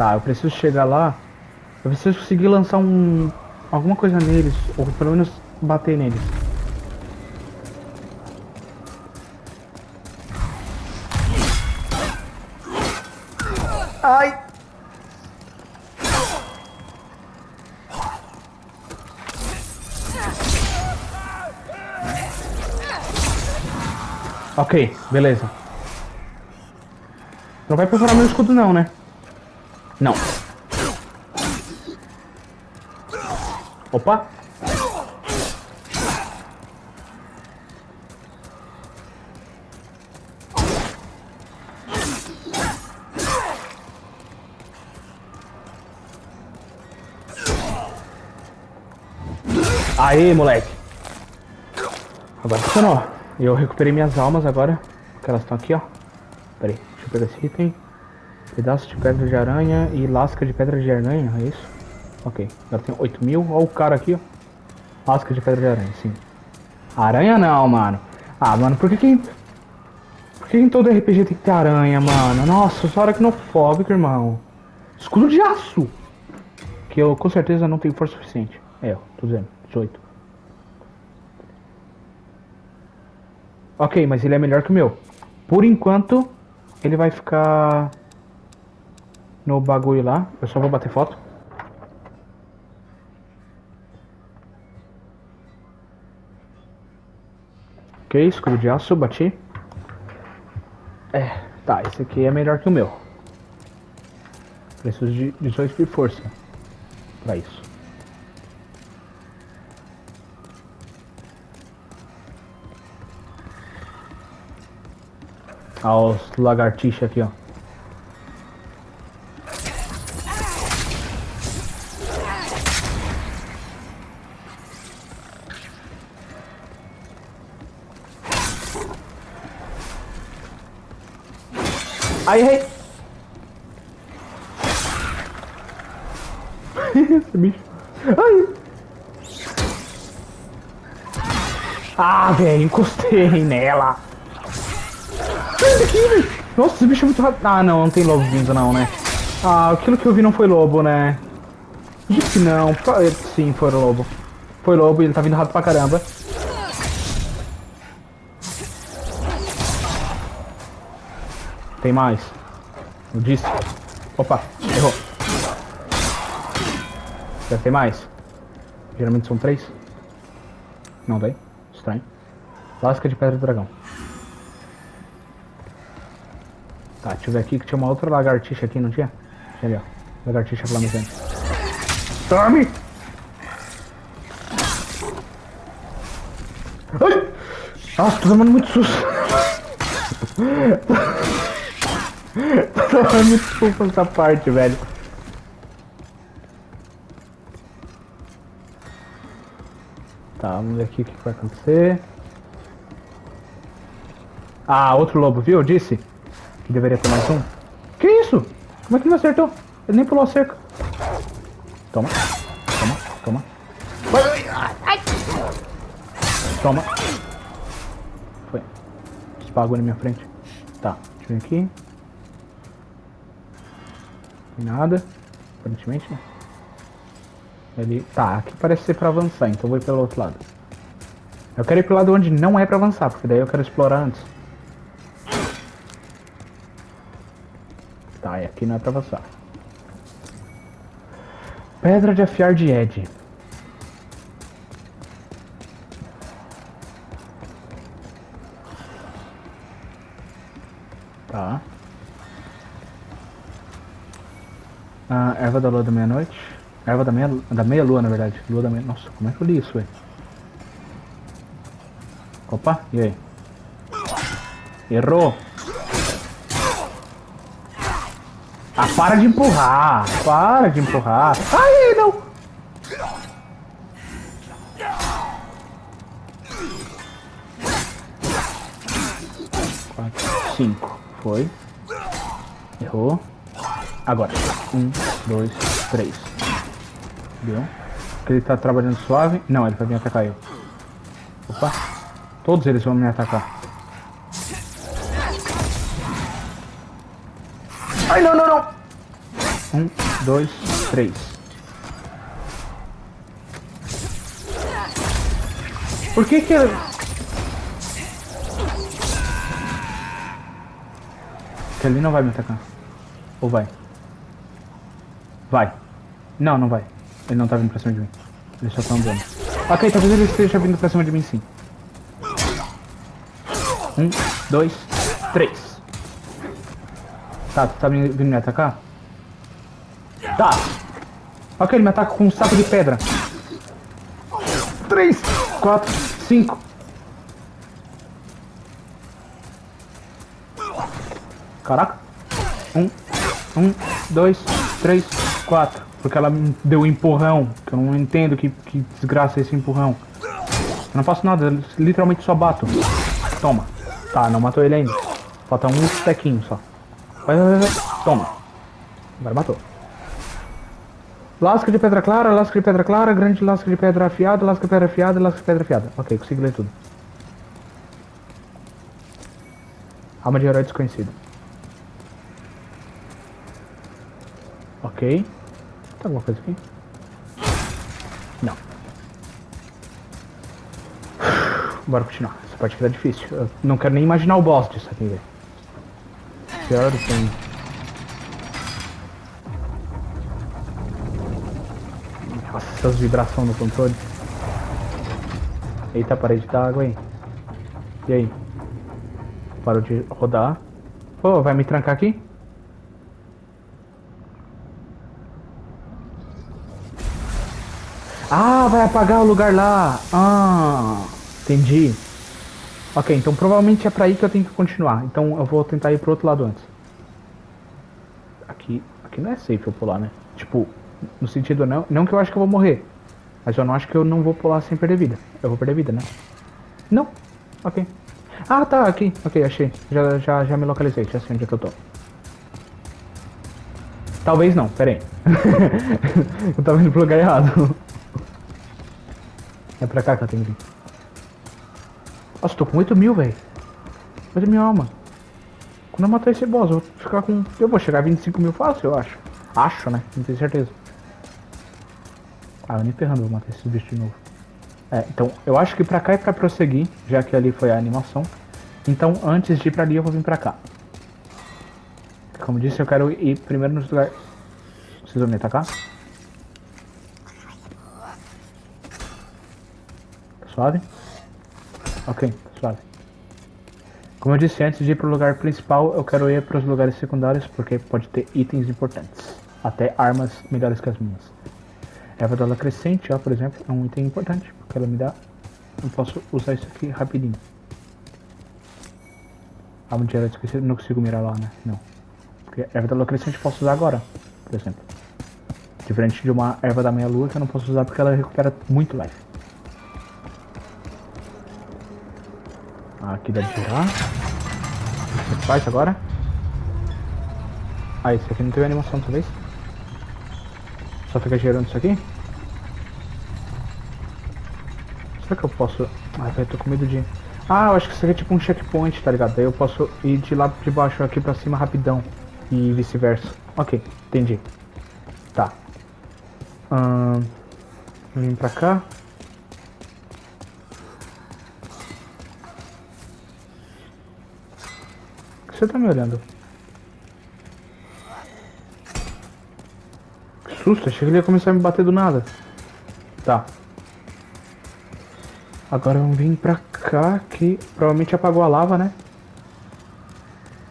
Tá, eu preciso chegar lá. Eu preciso conseguir lançar um. alguma coisa neles. Ou pelo menos bater neles. Ai! Ok, beleza. Não vai perfurar meu escudo não, né? Não. Opa! Aê, moleque. Agora funcionou. Eu recuperei minhas almas agora. Porque elas estão aqui, ó. Pera aí, deixa eu pegar esse item. Pedaço de pedra de aranha e lasca de pedra de aranha, é isso? Ok, agora tem 8 mil. Olha o cara aqui, ó. Lasca de pedra de aranha, sim. Aranha não, mano. Ah, mano, por que que... Por que em todo RPG tem que ter aranha, mano? Nossa, só hora que não fóbico, irmão. Escudo de aço! Que eu com certeza não tenho força suficiente. É, tô dizendo, 18. Ok, mas ele é melhor que o meu. Por enquanto, ele vai ficar no bagulho lá. Eu só vou bater foto. Ok, escudo de aço, bati. É, tá, esse aqui é melhor que o meu. Preciso de 18 de força pra isso. Olha os lagartixas aqui, ó. Ai, ai. Esse bicho. Ai. Ah, velho, encostei nela. Sai daqui, velho. Nossa, esse bicho é muito rápido. Ah, não, não tem lobo vindo, não, né? Ah, aquilo que eu vi não foi lobo, né? Disse que não. Sim, foi lobo. Foi lobo e ele tá vindo rápido pra caramba. Tem mais. Eu disse. Opa, errou. Deve ter mais. Geralmente são três. Não tem. Estranho. Lasca de pedra do dragão. Tá, deixa eu ver aqui que tinha uma outra lagartixa aqui, não tinha? Tinha ali, ó. Lagartixa flamejante. Tome! Ai! Nossa, tô tomando muito susto. [LAUGHS] muito susto nessa parte, velho. Tá, vamos ver aqui o que vai acontecer. Ah, outro lobo, viu? Eu disse que deveria ter mais um. Que isso? Como é que não acertou? Ele nem pulou a cerca. Toma, toma, toma. Toma. Foi. Espagou na minha frente. Tá, deixa eu ver aqui. Tem nada. Aparentemente, né? Ele... Tá, aqui parece ser pra avançar, então eu vou ir pelo outro lado. Eu quero ir pro lado onde não é pra avançar, porque daí eu quero explorar antes. Tá, e aqui não é pra avançar. Pedra de afiar de Ed. Tá. Ah, da lua da meia-noite. Erva da meia, da meia lua, na verdade. Lua da meia... Nossa, como é que eu li isso, velho? Opa, e aí? Errou! Ah, para de empurrar! Para de empurrar! Ai, não! Agora. Um, dois, três. Deu. Ele tá trabalhando suave. Não, ele vai vir atacar eu. Opa. Todos eles vão me atacar. Ai, não, não, não. Um, dois, três. Por que que. Que ele não vai me atacar. Ou vai? Vai. Não, não vai. Ele não tá vindo pra cima de mim. Ele só tá andando. Ok, talvez ele esteja vindo pra cima de mim sim. Um, dois, três. Tá, tu tá vindo me atacar? Tá. Ok, ele me ataca com um saco de pedra. Três, quatro, cinco. Caraca. Um, um, dois, três, quatro. Porque ela me deu um empurrão. Que eu não entendo que, que desgraça é esse empurrão. Eu não faço nada, literalmente só bato. Toma. Tá, não matou ele ainda. Falta um stequinho só. Vai, vai, vai. Toma. Agora matou. Lasca de pedra clara, lasca de pedra clara, grande lasca de pedra afiada, lasca de pedra afiada, lasca de pedra afiada. Ok, consegui ler tudo. Alma de herói desconhecido. Ok. Tem alguma coisa aqui? Não. Bora continuar. Essa parte aqui tá difícil. Eu não quero nem imaginar o boss disso aqui, velho. Pior tem. Nossa, essas vibrações no controle. Eita, parede d'água aí. E aí? Parou de rodar. Pô, vai me trancar aqui? Ah, vai apagar o lugar lá. Ah, entendi. Ok, então provavelmente é pra aí que eu tenho que continuar. Então eu vou tentar ir pro outro lado antes. Aqui, aqui não é safe eu pular, né? Tipo, no sentido não, não que eu acho que eu vou morrer. Mas eu não acho que eu não vou pular sem perder vida. Eu vou perder vida, né? Não. Ok. Ah, tá, aqui. Ok, achei. Já, já, já me localizei, já sei onde é que eu tô. Talvez não, pera aí. [LAUGHS] eu tava indo pro lugar errado. É pra cá que eu tenho que ir. Nossa, tô com 8 mil, velho. 8 mil alma. Quando eu matar esse boss, eu vou ficar com... Eu vou chegar a 25 mil fácil, eu acho. Acho, né? Não tenho certeza. Ah, eu nem ferrando vou matar esse bicho de novo. É, então, eu acho que pra cá é pra prosseguir, já que ali foi a animação. Então, antes de ir pra ali, eu vou vir pra cá. Como disse, eu quero ir primeiro nos lugares... Vocês vão me atacar? Suave? Ok, suave. Como eu disse antes de ir pro lugar principal, eu quero ir para os lugares secundários porque pode ter itens importantes. Até armas melhores que as minhas. Erva da crescente, ó, por exemplo, é um item importante, porque ela me dá... Eu posso usar isso aqui rapidinho. Arma de era esqueci, não consigo mirar lá, né? Não. Porque erva da crescente eu posso usar agora, por exemplo. Diferente de uma erva da meia-lua que eu não posso usar porque ela recupera muito life. Aqui dá de girar. O que faz agora? Ah, esse aqui não teve animação talvez? Só fica gerando isso aqui? Será que eu posso... Ah, tô com medo de... Ah, eu acho que isso aqui é tipo um checkpoint, tá ligado? Daí eu posso ir de lá de baixo aqui pra cima rapidão. E vice-versa. Ok, entendi. Tá. Hum, vim pra cá. Você tá me olhando? Que susto, achei que ele ia começar a me bater do nada. Tá. Agora vamos vir pra cá, que provavelmente apagou a lava, né?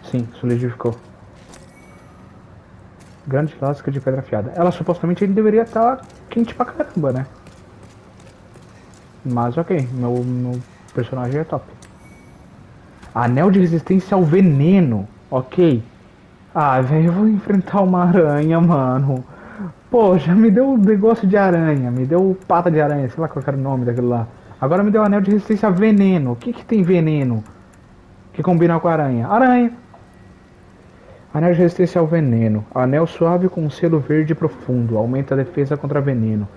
Sim, solidificou. Grande lasca de pedra afiada. Ela supostamente deveria estar tá quente pra caramba, né? Mas ok, meu, meu personagem é top. Anel de resistência ao veneno. Ok. Ah, velho, eu vou enfrentar uma aranha, mano. Poxa, me deu um negócio de aranha. Me deu pata de aranha. Sei lá qual era o nome daquilo lá. Agora me deu anel de resistência a veneno. O que que tem veneno? Que combina com aranha? Aranha. Anel de resistência ao veneno. Anel suave com um selo verde profundo. Aumenta a defesa contra veneno.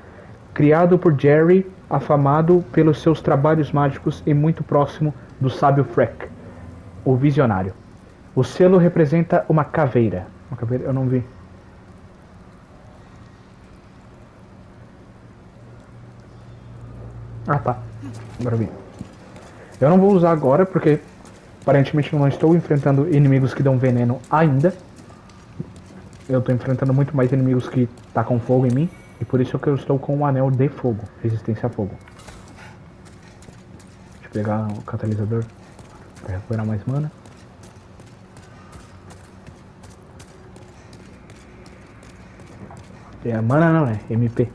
Criado por Jerry, afamado pelos seus trabalhos mágicos e muito próximo do sábio Freck o visionário. O selo representa uma caveira. Uma caveira? Eu não vi. Ah, tá. Agora vi. Eu não vou usar agora porque aparentemente não estou enfrentando inimigos que dão veneno ainda. Eu estou enfrentando muito mais inimigos que tacam fogo em mim. E por isso que eu estou com um anel de fogo. Resistência a fogo. Deixa eu pegar o catalisador. É, vou recuperar mais mana. É, mana não, é MP.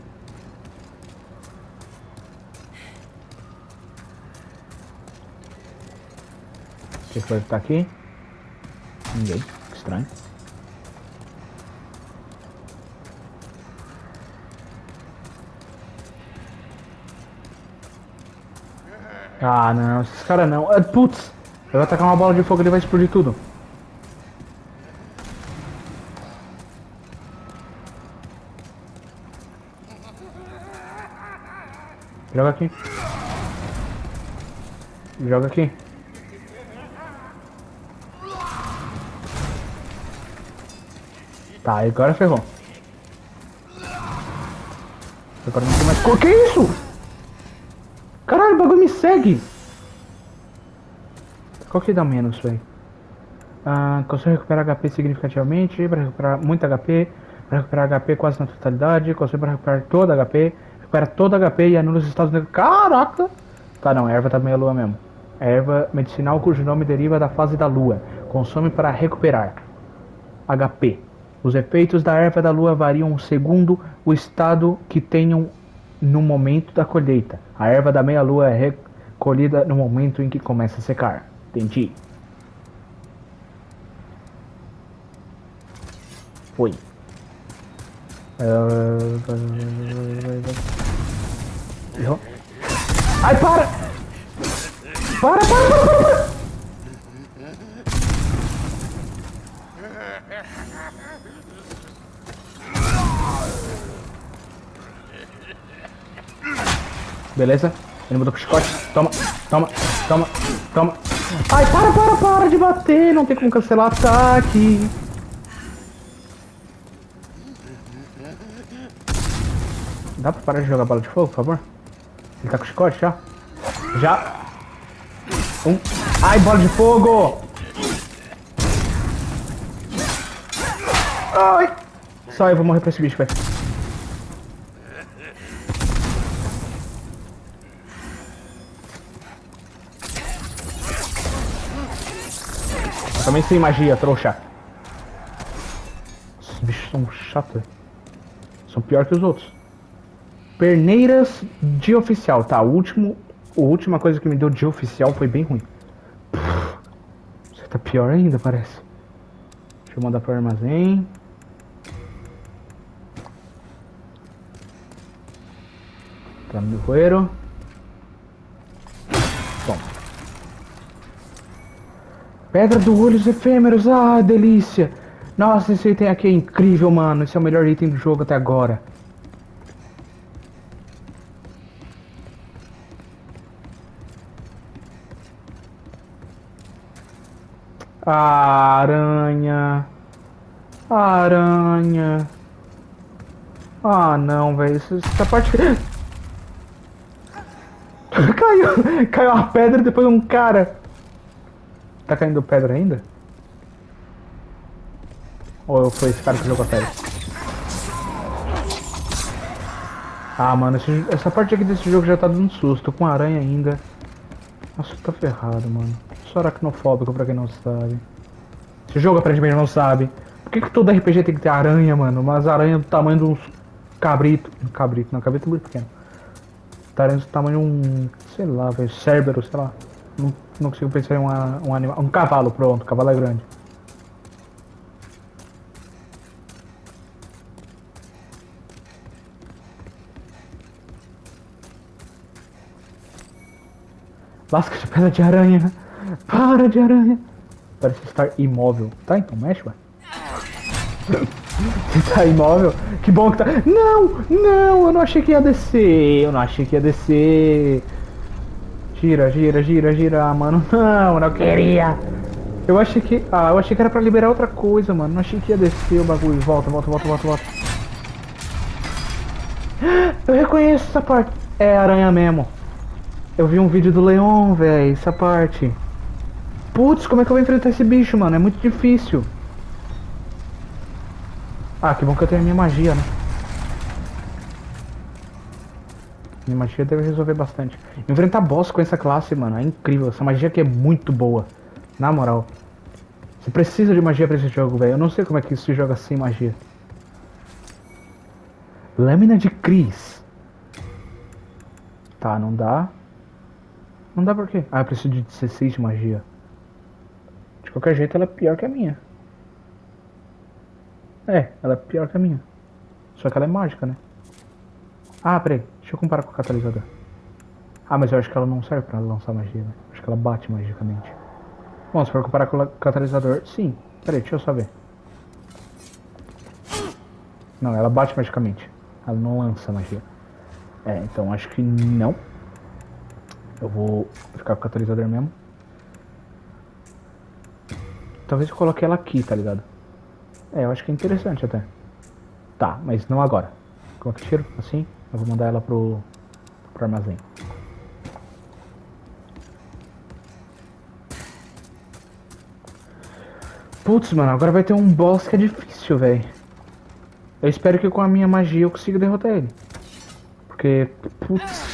O que, que vai ficar aqui? Ninguém, estranho. Ah não, esses caras não. Ah, putz! Eu vou atacar uma bola de fogo, ele vai explodir tudo. Joga aqui. Joga aqui. Tá, agora ferrou. Agora não tem mais. Que isso? Caralho, o bagulho me segue. Qual que dá menos, velho? Ah, consegue recuperar HP significativamente, para recuperar muito HP, para recuperar HP quase na totalidade, consegue para recuperar todo HP, recupera todo HP e anula os estados negativos. Caraca! Tá, não, erva tá meio lua mesmo. Erva medicinal cujo nome deriva da fase da lua. Consome para recuperar HP. Os efeitos da erva da lua variam segundo o estado que tenham no momento da colheita. A erva da meia-lua é recolhida no momento em que começa a secar. Entendi. Foi. Ai, para! Para, para, para, para! para. Beleza? Ele mudou pro chicote. Toma, toma, toma, toma. Ai, para, para, para de bater. Não tem como cancelar ataque. Dá pra parar de jogar bola de fogo, por favor? Ele tá com chicote já? Já. Um. Ai, bola de fogo! Ai! Só eu vou morrer pra esse bicho, velho. Também sem magia, trouxa. Esses bichos são chatos. São pior que os outros. Perneiras de oficial. Tá, o último. A última coisa que me deu de oficial foi bem ruim. Você tá pior ainda, parece. Deixa eu mandar pro armazém. Tá no meu Pedra do Olhos Efêmeros, ah, delícia! Nossa, esse item aqui é incrível, mano. Esse é o melhor item do jogo até agora. Aranha. Aranha. Ah, não, velho. Essa parte... [GASPS] caiu, [LAUGHS] caiu uma pedra e depois um cara. Tá caindo pedra ainda? Ou foi esse cara que jogou a pedra? Ah, mano, esse, essa parte aqui desse jogo já tá dando susto. Tô com aranha ainda. Nossa, tá ferrado, mano. Sou aracnofóbico pra quem não sabe. Esse jogo aparentemente não sabe. Por que, que todo RPG tem que ter aranha, mano? Umas aranhas do tamanho de uns cabrito. Cabrito, não, cabrito muito pequeno. Aranha do tamanho de um. sei lá, velho. Cérbero, sei lá. Não, não consigo pensar em uma, um animal. Um cavalo, pronto. Cavalo é grande. Lasca de pedra de aranha. Para de aranha. Parece estar imóvel. Tá, então mexe, ué. [LAUGHS] Você tá imóvel? Que bom que tá. Não! Não! Eu não achei que ia descer. Eu não achei que ia descer. Gira, gira, gira, gira, mano. [LAUGHS] Não, não queria. Eu achei que... Ah, eu achei que era pra liberar outra coisa, mano. Não achei que ia descer o bagulho. Volta, volta, volta, volta, volta. [GASPS] Eu reconheço essa parte. É aranha mesmo. Eu vi um vídeo do Leon, velho. Essa parte. Putz, como é que eu vou enfrentar esse bicho, mano? É muito difícil. Ah, que bom que eu tenho a minha magia, né? Minha magia deve resolver bastante. Enfrentar boss com essa classe, mano, é incrível. Essa magia aqui é muito boa. Na moral. Você precisa de magia pra esse jogo, velho. Eu não sei como é que se joga sem magia. Lâmina de Cris. Tá, não dá. Não dá por quê? Ah, eu preciso de 16 de magia. De qualquer jeito, ela é pior que a minha. É, ela é pior que a minha. Só que ela é mágica, né? Ah, peraí. Deixa eu comparar com o catalisador. Ah, mas eu acho que ela não serve pra lançar magia, né? Acho que ela bate magicamente. Bom, se for comparar com o catalisador, sim. Peraí, deixa eu só ver. Não, ela bate magicamente. Ela não lança magia. É, então acho que não. Eu vou ficar com o catalisador mesmo. Talvez eu coloque ela aqui, tá ligado? É, eu acho que é interessante até. Tá, mas não agora. Como é que tiro? Assim? Eu vou mandar ela pro, pro armazém. Putz, mano, agora vai ter um boss que é difícil, velho. Eu espero que com a minha magia eu consiga derrotar ele. Porque, putz...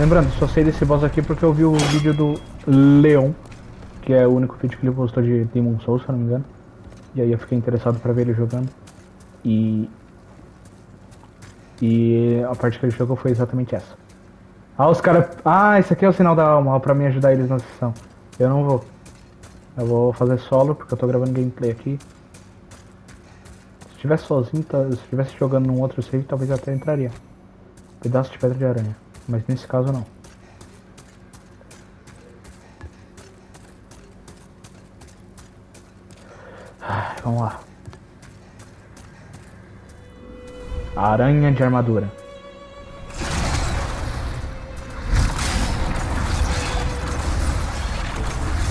Lembrando, só sei desse boss aqui porque eu vi o vídeo do Leon, que é o único vídeo que ele postou de Demon Souls, se eu não me engano. E aí eu fiquei interessado pra ver ele jogando. E... E a parte que ele jogou foi exatamente essa. Ah, os caras... Ah, esse aqui é o sinal da alma, pra me ajudar eles na sessão. Eu não vou. Eu vou fazer solo, porque eu tô gravando gameplay aqui. Se estivesse sozinho, tá... se estivesse jogando num outro save, talvez até entraria. Pedaço de pedra de aranha mas nesse caso não. Vamos lá. Aranha de armadura.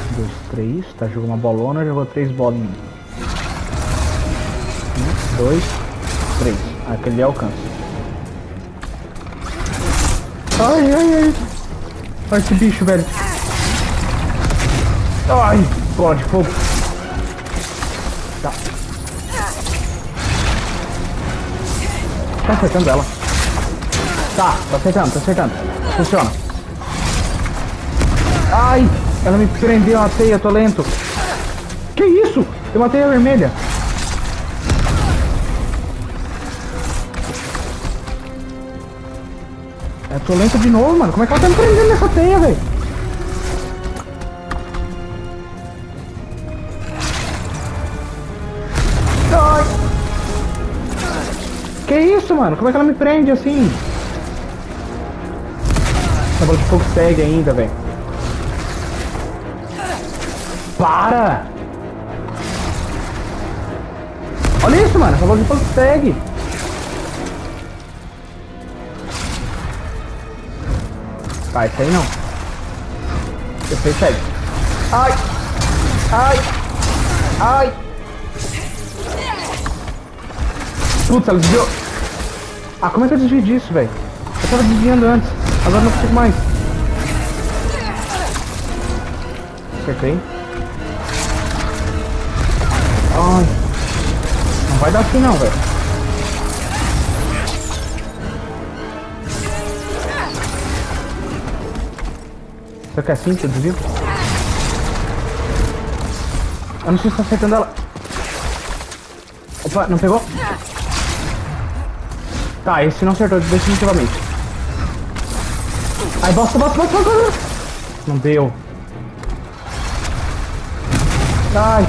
Um, dois, três. Tá, jogou uma bolona, jogou três bolinhas. Um, dois, três. Aquele alcança. Ai, ai, ai. Olha esse bicho, velho. Ai, bola de fogo. Tá. Tá acertando ela. Tá, tá acertando, tá acertando. Funciona. Ai, ela me prendeu uma teia, tô lento. Que isso? Eu matei a vermelha. Eu tô lento de novo, mano. Como é que ela tá me prendendo nessa teia, velho? Que isso, mano? Como é que ela me prende assim? A bola de fogo segue ainda, velho. Para! Olha isso, mano. A bola de fogo segue. Vai, isso aí não. Você segue. Ai! Ai! Ai! Putz, ela desviou. Ah, como é que eu desvio disso, velho? Eu tava desviando antes. Agora não consigo mais. Acertei. Ai. Não vai dar assim não, velho. Será que é assim eu desvio? Eu não sei se tá acertando ela. Opa, não pegou? Tá, esse não acertou definitivamente. Ai, bosta, bosta, bosta, bosta. Não deu. Ai.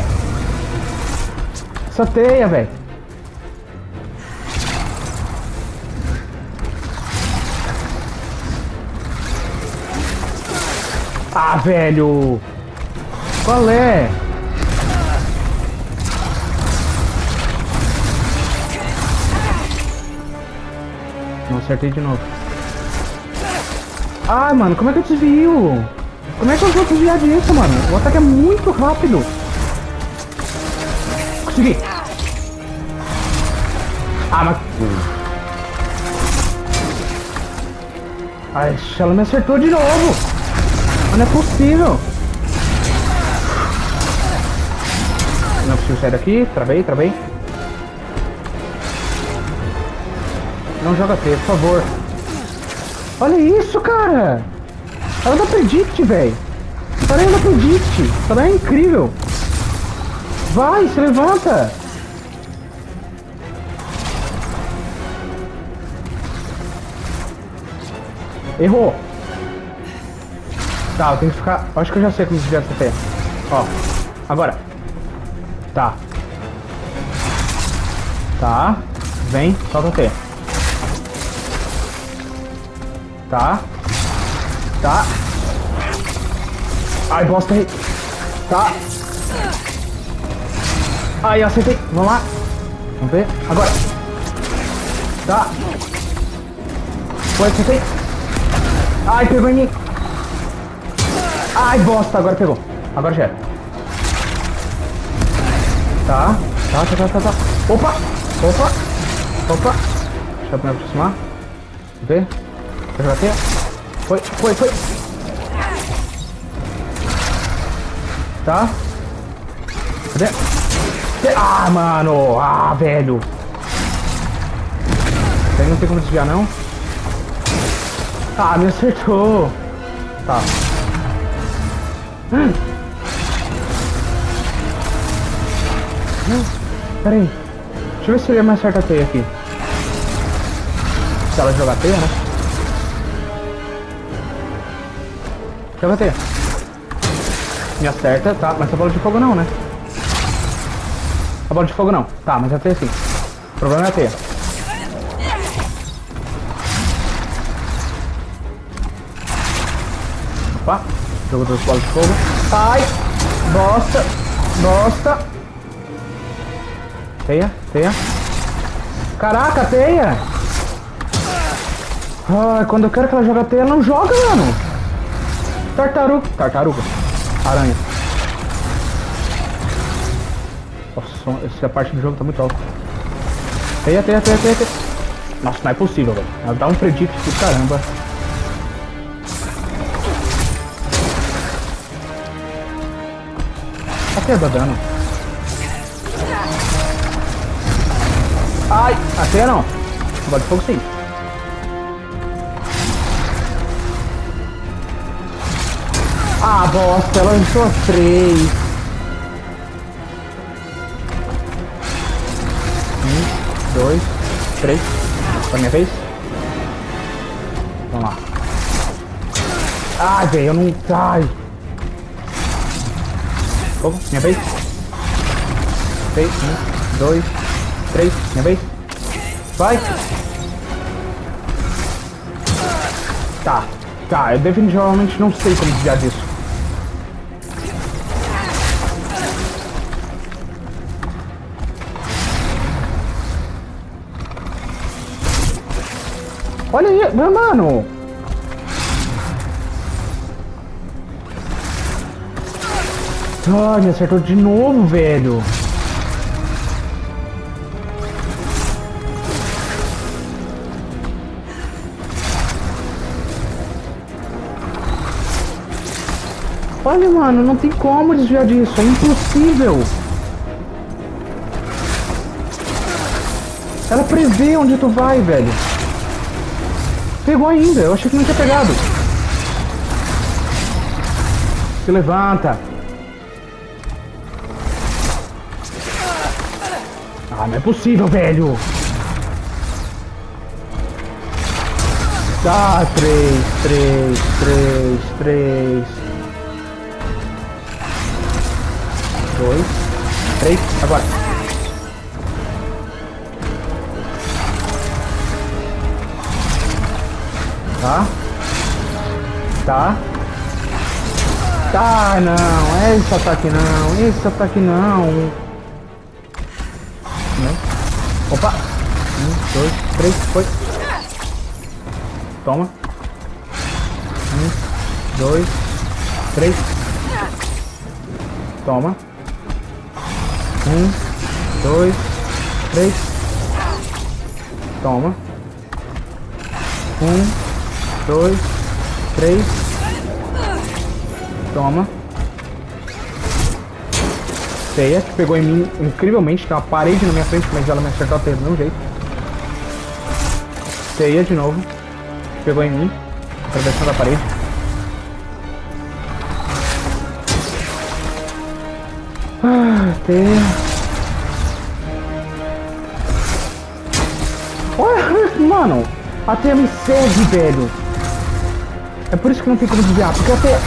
Essa teia, velho. Ah, velho! Qual é? Não acertei de novo. Ai, mano, como é que eu desvio? Como é que eu vou desviar disso, mano? O ataque é muito rápido. Consegui. Ah, mas... Ai, ela me acertou de novo. Não é possível. Não preciso sair daqui. Travei, travei. Não joga T, por favor. Olha isso, cara. Ela dá predict, velho. Ela dá predict. Ela é incrível. Vai, se levanta. Errou. Tá, eu tenho que ficar... Acho que eu já sei como desviar essa teia. Ó, agora. Tá. Tá. Vem, solta a teia. Tá. Tá. Ai, bosta aí. Tá. Ai, acertei. Vamos lá. Vamos ver. Agora. Tá. Foi, acertei. Ai, pegou em mim. Ai, bosta. Agora pegou. Agora já era. Tá. Tá, tá, tá, tá, tá. Opa. Opa. Opa. Deixa eu me aproximar. Deixa eu jogar teia. Foi, foi, foi. Tá. Cadê? Ah, mano. Ah, velho. Não tem como desviar, não. Ah, me acertou. Tá. Pera aí. Deixa eu ver se ele mais acerta a teia aqui. Se ela jogar teia, né? Joga teia. Me acerta, tá, mas a bola de fogo não, né? A bola de fogo não. Tá, mas a teia sim. O problema é a teia. Jogou duas bolas de fogo. Ai, bosta, bosta. Teia, teia. Caraca, teia. Ai, quando eu quero que ela jogue a teia, não joga, mano. Tartaruga, tartaruga. Aranha. Nossa, essa parte do jogo tá muito alta. Teia, teia, teia, teia, teia. Nossa, não é possível, velho. Ela dá um predict do caramba. A teia dá dano. Ai, a teia não. Bola de fogo sim. Ah, bosta, ela lançou as três. Um, dois, três. Foi minha vez? Vamos lá. Ai, velho, eu não. Ai. Fogo, minha vez. Três, um, dois, três, minha vez. Vai. Tá, tá, eu definitivamente não sei como desviar disso. Olha aí, mano. Ai, me acertou de novo, velho. Olha, mano, não tem como desviar disso. É impossível. Ela prevê onde tu vai, velho. Pegou ainda, eu achei que não tinha pegado. Se levanta. Não é possível, velho. Tá, três, três, três, três. Dois, três, agora. Tá. Tá. Tá, não. Esse ataque não. Esse ataque não. Não. Três, foi. Toma. Um, dois, três. Toma. Um, dois, três. Toma. Um, dois, três. Toma. Teia, que pegou em mim incrivelmente. Tem uma parede na minha frente, mas ela me acertou do mesmo jeito. Teia de novo. Pegou em mim. Atravessando a parede. Ah. Olha, mano. A teia me segue, velho. É por isso que não tem como desviar, porque a teia...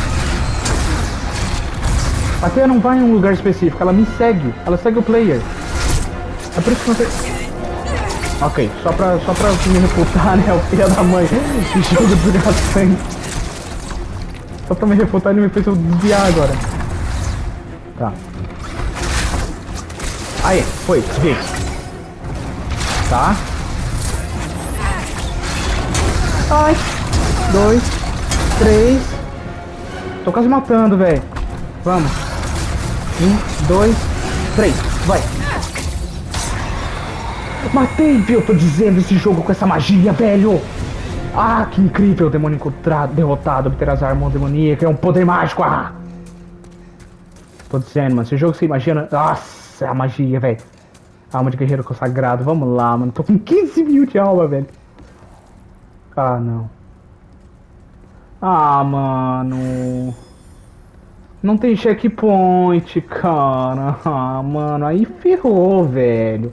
A Teia não vai em um lugar específico, ela me segue. Ela segue o player. É por isso que não tem... Ok, só pra, só pra me refutar, [LAUGHS] né? O filho da mãe. Jogo desgastante. Só pra me refutar, ele me fez eu desviar agora. Tá. Aí, foi, desviei. Tá. Ai. Dois. Três. Tô quase matando, velho. Vamos. Um, dois, três. Vai. Matei? Eu tô dizendo esse jogo com essa magia, velho. Ah, que incrível. Demônio encontrado, derrotado, obter as armas demoníacas. É um poder mágico. Ah. Tô dizendo, mano. Esse jogo você imagina. Nossa, é a magia, velho. Alma de guerreiro consagrado. Vamos lá, mano. Tô com 15 mil de alma, velho. Ah, não. Ah, mano. Não tem checkpoint, cara. Ah, mano. Aí ferrou, velho.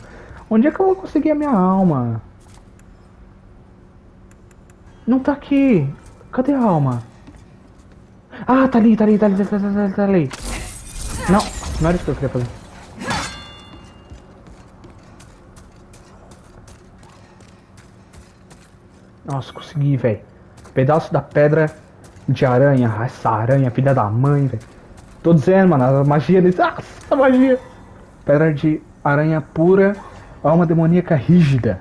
Onde é que eu vou conseguir a minha alma? Não tá aqui. Cadê a alma? Ah, tá ali, tá ali, tá ali, tá ali, tá ali. Tá ali. Não, não era isso que eu queria fazer. Nossa, consegui, velho. Pedaço da pedra de aranha. Essa aranha, filha da mãe, velho. Tô dizendo, mano, a magia desse. Ah, [LAUGHS] essa magia. Pedra de aranha pura. Alma demoníaca rígida.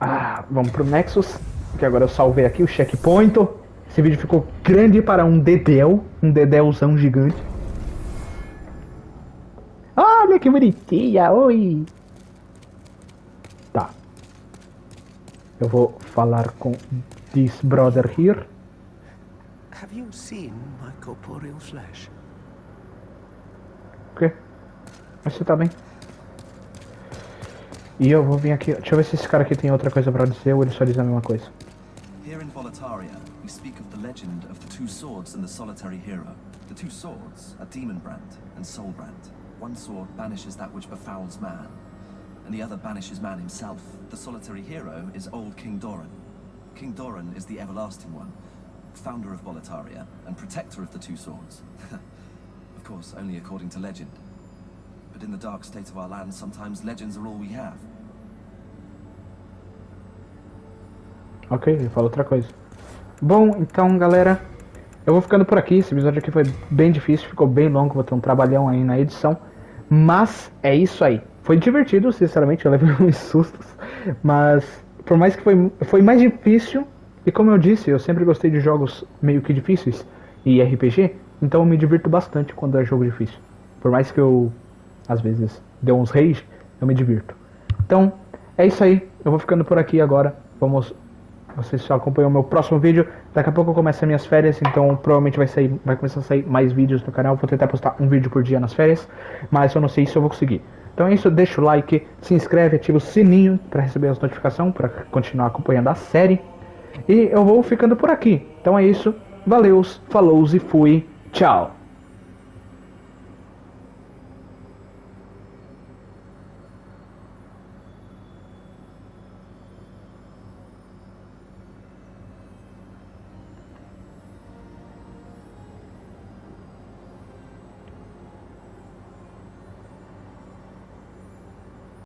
Ah, vamos pro Nexus. Que agora eu salvei aqui o checkpoint. Esse vídeo ficou grande para um dedéu. Um dedéuzão gigante. Olha que bonitinha, oi! Tá. Eu vou falar com this brother here. Have you seen my corporeal flesh? O quê? Mas você tá bem. E eu vou vir aqui. Deixa eu ver se esse cara aqui tem outra coisa pra dizer ou ele só diz a mesma coisa. Here in Volataria, we speak of the legend of the two swords and the solitary hero. The two swords are Demon Brand and Soul Brand. One sword banishes that which befouls man, and the other banishes man himself. The solitary hero is old King Doran. King Doran is the everlasting one, founder of Volataria and protector of the two swords. [LAUGHS] of course, only according to legend. But in the dark state of our land, sometimes legends are all we have. Ok, ele fala outra coisa. Bom, então galera, eu vou ficando por aqui. Esse episódio aqui foi bem difícil, ficou bem longo, vou ter um trabalhão aí na edição. Mas é isso aí. Foi divertido, sinceramente, eu levei [LAUGHS] uns sustos. Mas por mais que foi, foi mais difícil, e como eu disse, eu sempre gostei de jogos meio que difíceis e RPG, então eu me divirto bastante quando é jogo difícil. Por mais que eu, às vezes, dê uns rage, eu me divirto. Então, é isso aí. Eu vou ficando por aqui agora. Vamos vocês só acompanham o meu próximo vídeo. Daqui a pouco eu começo as minhas férias, então provavelmente vai sair, vai começar a sair mais vídeos no canal. Vou tentar postar um vídeo por dia nas férias, mas eu não sei se eu vou conseguir. Então é isso, deixa o like, se inscreve, ativa o sininho para receber as notificações, para continuar acompanhando a série. E eu vou ficando por aqui. Então é isso, valeus, falou e fui, tchau.